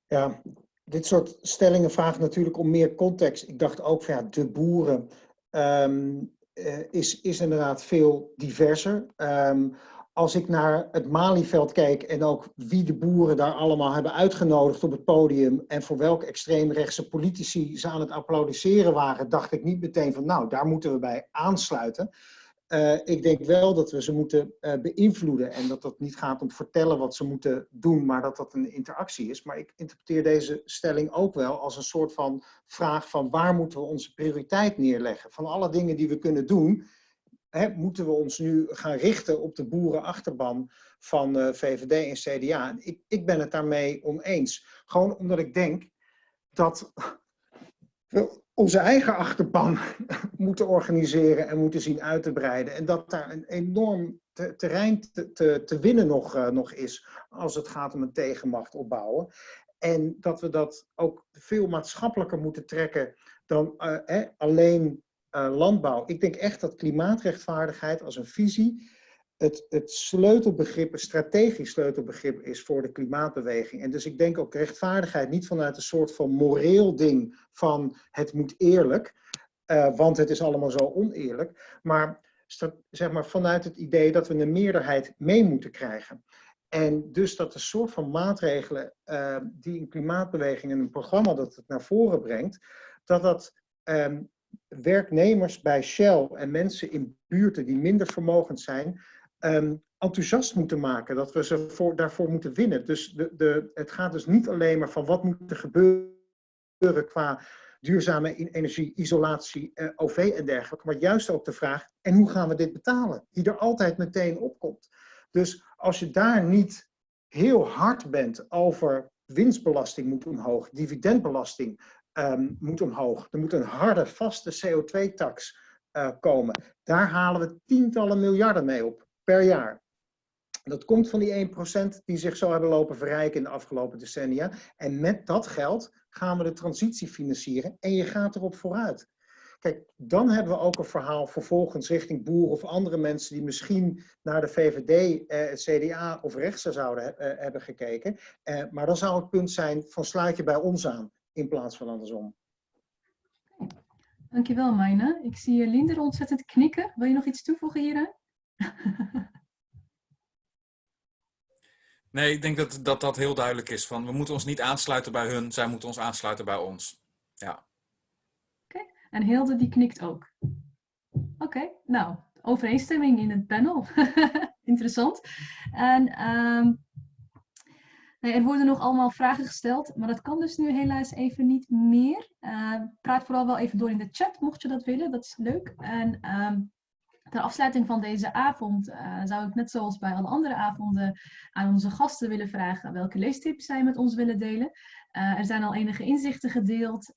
ja, dit soort stellingen vragen natuurlijk om meer context. Ik dacht ook van ja, de boeren um, uh, is, is inderdaad veel diverser. Um, als ik naar het Malieveld kijk en ook wie de boeren daar allemaal hebben uitgenodigd op het podium en voor welke extreemrechtse politici ze aan het applaudisseren waren, dacht ik niet meteen van nou, daar moeten we bij aansluiten. Uh, ik denk wel dat we ze moeten uh, beïnvloeden en dat dat niet gaat om vertellen wat ze moeten doen, maar dat dat een interactie is. Maar ik interpreteer deze stelling ook wel als een soort van vraag van waar moeten we onze prioriteit neerleggen? Van alle dingen die we kunnen doen, He, moeten we ons nu gaan richten op de boerenachterban van uh, VVD en CDA? Ik, ik ben het daarmee oneens. Gewoon omdat ik denk dat we onze eigen achterban moeten organiseren en moeten zien uit te breiden. En dat daar een enorm te, terrein te, te, te winnen nog, uh, nog is als het gaat om een tegenmacht opbouwen. En dat we dat ook veel maatschappelijker moeten trekken dan hè, alleen landbouw. Ik denk echt dat klimaatrechtvaardigheid als een visie het, het sleutelbegrip, een strategisch sleutelbegrip is voor de klimaatbeweging. En dus ik denk ook rechtvaardigheid niet vanuit een soort van moreel ding van het moet eerlijk, uh, want het is allemaal zo oneerlijk, maar zeg maar vanuit het idee dat we een meerderheid mee moeten krijgen. En dus dat de soort van maatregelen uh, die een klimaatbeweging en een programma dat het naar voren brengt, dat dat um, werknemers bij Shell en mensen in buurten die minder vermogend zijn, um, enthousiast moeten maken. Dat we ze voor, daarvoor moeten winnen. Dus de, de, het gaat dus niet alleen maar van wat moet er gebeuren qua duurzame energie, isolatie, uh, OV en dergelijke. Maar juist ook de vraag, en hoe gaan we dit betalen? Die er altijd meteen opkomt. Dus als je daar niet heel hard bent over winstbelasting moet omhoog, dividendbelasting um, moet omhoog. Er moet een harde, vaste CO2-tax uh, komen. Daar halen we tientallen miljarden mee op per jaar. Dat komt van die 1% die zich zo hebben lopen verrijken in de afgelopen decennia. En met dat geld gaan we de transitie financieren en je gaat erop vooruit. Kijk, dan hebben we ook een verhaal vervolgens richting boeren of andere mensen die misschien naar de VVD, eh, CDA of rechts zouden eh, hebben gekeken. Eh, maar dan zou het punt zijn van sluit je bij ons aan in plaats van andersom. Dankjewel, Mijne. Ik zie Linder ontzettend knikken. Wil je nog iets toevoegen hieraan? Nee, ik denk dat, dat dat heel duidelijk is. Van, we moeten ons niet aansluiten bij hun, zij moeten ons aansluiten bij ons. Ja. Oké, en Hilde die knikt ook. Oké, nou, overeenstemming in het panel. Interessant. En um, er worden nog allemaal vragen gesteld, maar dat kan dus nu helaas even niet meer. Uh, praat vooral wel even door in de chat, mocht je dat willen. Dat is leuk. En um, ter afsluiting van deze avond uh, zou ik net zoals bij alle andere avonden aan onze gasten willen vragen welke leestips zij met ons willen delen. Uh, er zijn al enige inzichten gedeeld,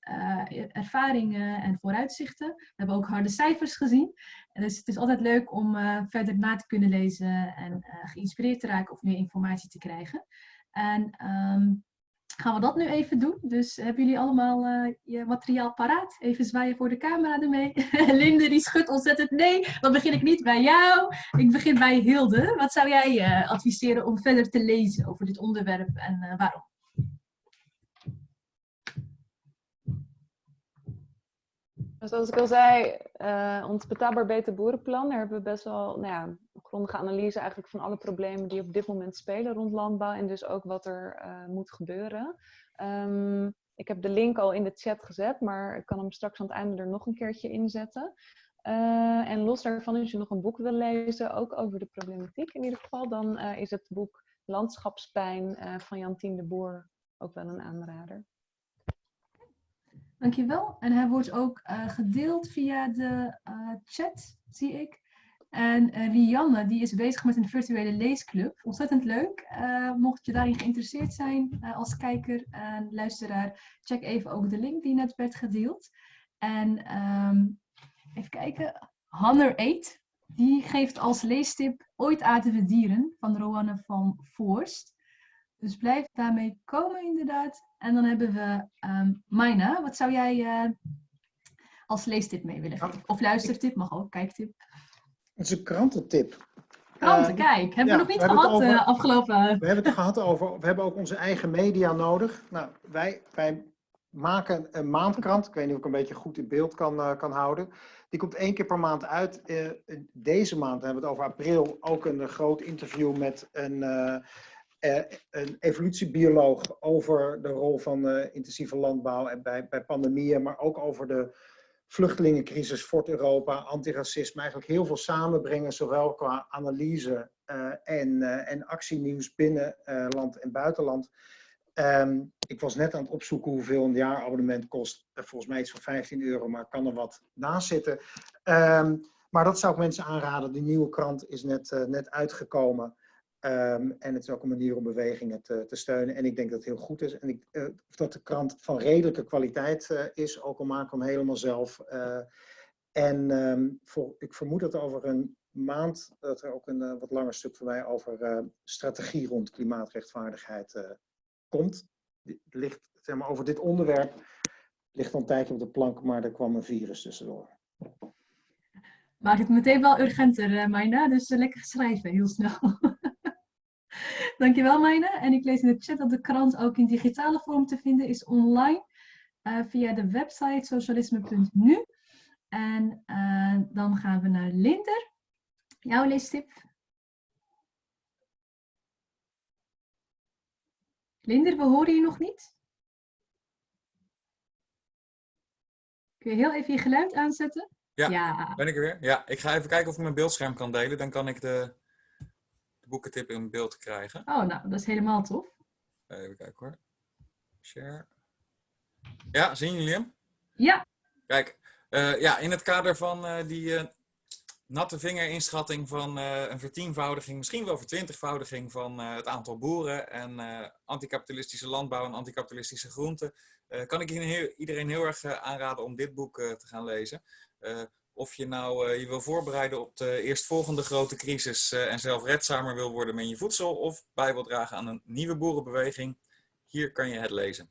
ervaringen en vooruitzichten. We hebben ook harde cijfers gezien. Dus het is altijd leuk om verder na te kunnen lezen en geïnspireerd te raken of meer informatie te krijgen. En um, gaan we dat nu even doen. Dus hebben jullie allemaal uh, je materiaal paraat? Even zwaaien voor de camera ermee. Linde die schudt ontzettend nee. Dan begin ik niet bij jou. Ik begin bij Hilde. Wat zou jij uh, adviseren om verder te lezen over dit onderwerp en uh, waarom? Dus zoals ik al zei, ons betaalbaar beter boerenplan, daar hebben we best wel nou ja, grondige analyse eigenlijk van alle problemen die op dit moment spelen rond landbouw en dus ook wat er uh, moet gebeuren. Um, ik heb de link al in de chat gezet, maar ik kan hem straks aan het einde er nog een keertje inzetten. Uh, en los daarvan, als je nog een boek wil lezen, ook over de problematiek in ieder geval, dan uh, is het boek Landschapspijn van Jantien de Boer ook wel een aanrader. Dankjewel. En hij wordt ook gedeeld via de chat, zie ik. En uh, Rianne, die is bezig met een virtuele leesclub. Ontzettend leuk. Uh, mocht je daarin geïnteresseerd zijn uh, als kijker en luisteraar, check even ook de link die net werd gedeeld. En um, even kijken, Hanner Eet, die geeft als leestip Ooit aten we dieren van Roanne van Voorst. Dus blijf daarmee komen inderdaad. En dan hebben we um, Maina, wat zou jij als leestip mee willen geven? Of luistertip, mag ook, kijktip. Het is een krantentip. Kranten, uh, kijk. Hebben ja, we nog niet gehad over, uh, afgelopen... We hebben het gehad over... We hebben ook onze eigen media nodig. Nou, wij, wij maken een maandkrant. Ik weet niet of ik een beetje goed in beeld kan, uh, kan houden. Die komt één keer per maand uit. deze maand hebben we het over april. Ook een groot interview met een, een evolutiebioloog over de rol van intensieve landbouw en bij, bij pandemieën. Maar ook over de vluchtelingencrisis, Fort Europa, antiracisme, eigenlijk heel veel samenbrengen, zowel qua analyse uh, en, uh, en actienieuws binnen uh, land en buitenland. Um, ik was net aan het opzoeken hoeveel een jaarabonnement kost. volgens mij iets van 15 euro, maar kan er wat naast zitten. Um, maar dat zou ik mensen aanraden. De nieuwe krant is net, net uitgekomen. Um, en het is ook een manier om bewegingen te, te, steunen. En ik denk dat het heel goed is. En ik, uh, dat de krant van redelijke kwaliteit uh, is, ook al maken we hem helemaal zelf. Uh, en um, voor, ik vermoed dat over een maand dat er ook een wat langer stuk voor mij over strategie rond klimaatrechtvaardigheid komt. Ligt, zeg maar, over dit onderwerp ligt al een tijdje op de plank, maar er kwam een virus tussendoor. Maakt het meteen wel urgenter, Maina. Dus lekker schrijven, heel snel. Dankjewel, Mijne. En ik lees in de chat dat de krant ook in digitale vorm te vinden is online uh, via de website socialisme.nu. En uh, dan gaan we naar Linder. Jouw leestip. Linder, we horen je nog niet. Kun je heel even je geluid aanzetten? Ja, ja, ben ik er weer? Ja, ik ga even kijken of ik mijn beeldscherm kan delen. Dan kan ik de boekentip in beeld te krijgen. Oh, nou, dat is helemaal tof. Even kijken hoor. Share. Ja, zien jullie hem? Ja. Kijk, uh, ja, in het kader van uh, die uh, natte vingerinschatting van een vertienvoudiging, misschien wel vertwintigvoudiging van het aantal boeren en anticapitalistische landbouw en anticapitalistische groenten, kan ik iedereen heel erg aanraden om dit boek te gaan lezen. Of je nou je wil voorbereiden op de eerstvolgende grote crisis en zelf redzamer wil worden met je voedsel of bij wil dragen aan een nieuwe boerenbeweging, hier kan je het lezen.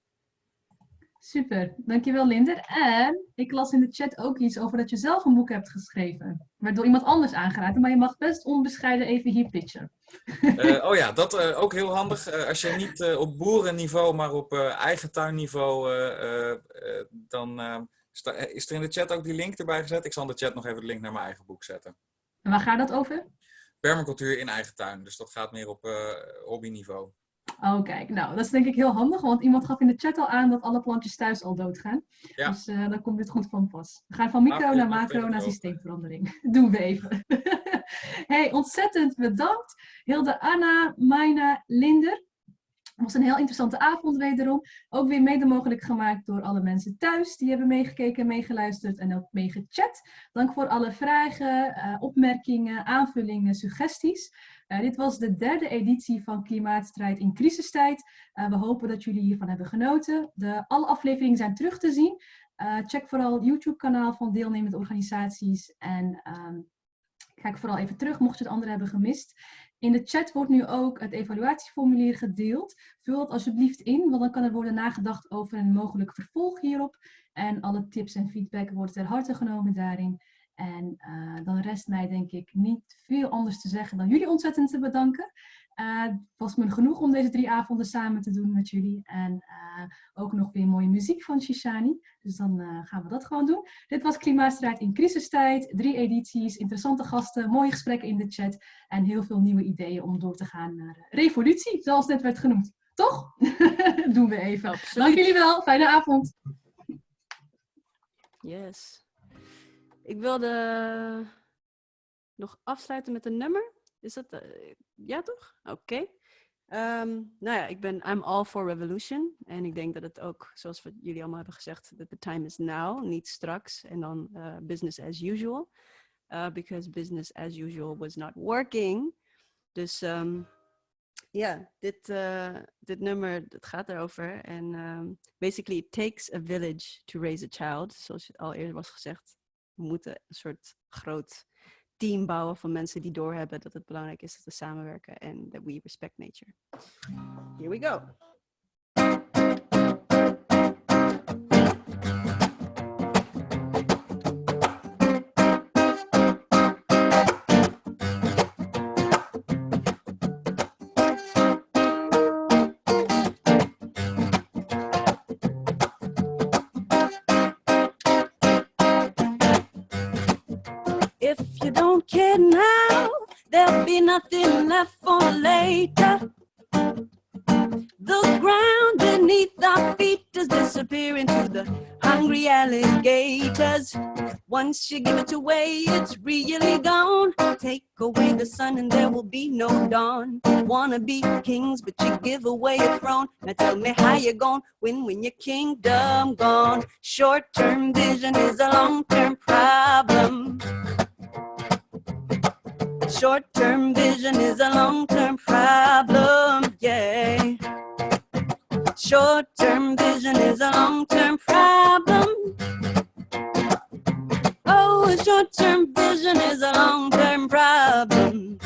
Super, dankjewel Linder. En ik las in de chat ook iets over dat je zelf een boek hebt geschreven. Waardoor iemand anders aangeraakt, maar je mag best onbescheiden even hier pitchen. Uh, oh ja, dat uh, ook heel handig. Uh, als je niet op boerenniveau, maar op eigen tuinniveau, dan is er in de chat ook die link erbij gezet. Ik zal in de chat nog even de link naar mijn eigen boek zetten. En waar gaat dat over? Permacultuur in eigen tuin, dus dat gaat meer op hobbyniveau. Oh, kijk. Nou, dat is denk ik heel handig, want iemand gaf in de chat al aan dat alle plantjes thuis al doodgaan. Ja. Dus uh, dan komt dit goed van pas. We gaan van micro naar macro naar systeemverandering. Doen we even. hey, ontzettend bedankt. Hilde Anna, Maina, Linder. Was een heel interessante avond wederom. Ook weer mede mogelijk gemaakt door alle mensen thuis. Die hebben meegekeken, meegeluisterd en ook meegechat. Dank voor alle vragen, uh, opmerkingen, aanvullingen, suggesties. Uh, dit was de derde editie van Klimaatstrijd in crisistijd. Uh, we hopen dat jullie hiervan hebben genoten. De, alle afleveringen zijn terug te zien. Check vooral het YouTube-kanaal van deelnemende organisaties. En um, kijk vooral even terug, mocht je het andere hebben gemist. In de chat wordt nu ook het evaluatieformulier gedeeld. Vul het alsjeblieft in, want dan kan er worden nagedacht over een mogelijk vervolg hierop. En alle tips en feedback wordt ter harte genomen daarin. En uh, dan rest mij denk ik niet veel anders te zeggen dan jullie ontzettend te bedanken. Uh, het was me genoeg om deze drie avonden samen te doen met jullie. En uh, ook nog weer mooie muziek van Shishani. Dus dan gaan we dat gewoon doen. Dit was Klimaatstrijd in crisistijd. Drie edities, interessante gasten, mooie gesprekken in de chat. En heel veel nieuwe ideeën om door te gaan naar revolutie, zoals net werd genoemd. Toch? doen we even. Absoluut. Dank jullie wel. Fijne avond. Yes. Ik wilde nog afsluiten met een nummer. Is dat... Ja, toch? Oké. Um, nou ja, ik ben I'm all for revolution. En ik denk dat het ook, zoals we jullie allemaal hebben gezegd, that the time is now, niet straks. En dan uh, business as usual. Uh, because business as usual was not working. Dus um, ja, dit, uh, dit nummer, het gaat erover. En um, basically, it takes a village to raise a child. Zoals al eerder was gezegd we moeten een soort groot team bouwen van mensen die doorhebben dat het belangrijk is dat we samenwerken en dat we respect nature. Here we go. Nothing left for later. The ground beneath our feet is disappearing to the hungry alligators. Once you give it away, it's really gone. Take away the sun and there will be no dawn. Wanna be kings, but you give away a throne. Now tell me how you gonna win when your kingdom gone. Short-term vision is a long-term problem. Short-term vision is a long-term problem, yeah. Short-term vision is a long-term problem. Oh, short-term vision is a long-term problem.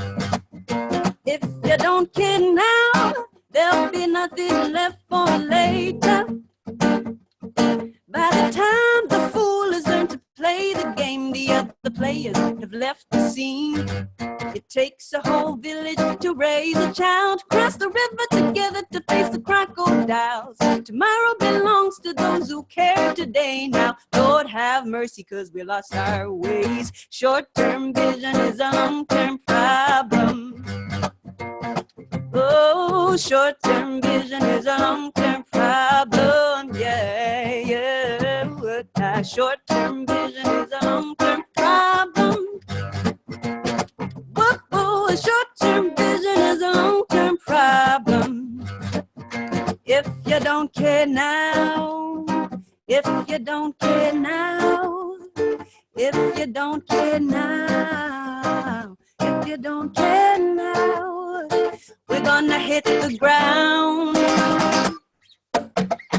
If you don't care now, there'll be nothing left for later. Players have left the scene. It takes a whole village to raise a child, cross the river together to face the crocodiles. Tomorrow belongs to those who care today. Now, Lord have mercy, cause we lost our ways. Short-term vision is a long-term problem. Oh, short-term vision is a long-term problem. Yeah, yeah. Short-term vision Short-term vision is a long-term problem. If you don't care now, if you don't care now, if you don't care now, if you don't care now, we're gonna hit the ground.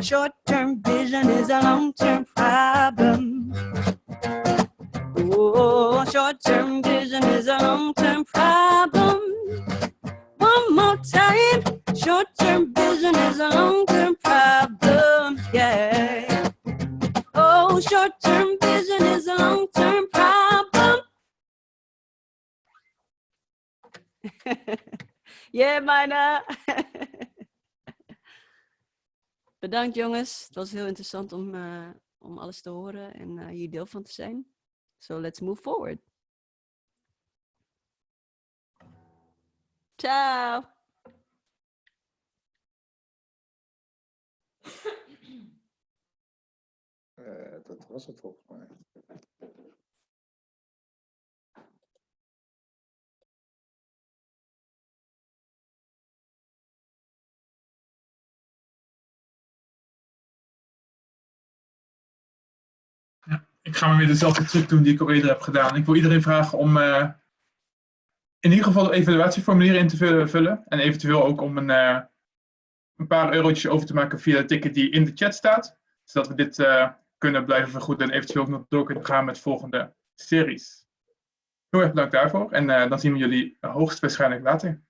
Short term oh, vision is a long term problem. Oh, short term vision is a long time. Short term vision is a long term problem. Yeah. Oh, short term vision is a long term problem. yeah, Mina. Bedankt jongens. Het was heel interessant om, uh, om alles te horen en uh, hier deel van te zijn. So let's move forward. Ciao. Uh, dat was het volgens mij. ik ga maar weer dezelfde truc doen die ik al eerder heb gedaan. Ik wil iedereen vragen om uh, in ieder geval de evaluatieformulier in te vullen. En eventueel ook om een, uh, een paar eurotjes over te maken via de ticket die in de chat staat. Zodat we dit uh, kunnen blijven vergoeden en eventueel ook nog door kunnen gaan met volgende series. Heel erg bedankt daarvoor en dan zien we jullie hoogstwaarschijnlijk later.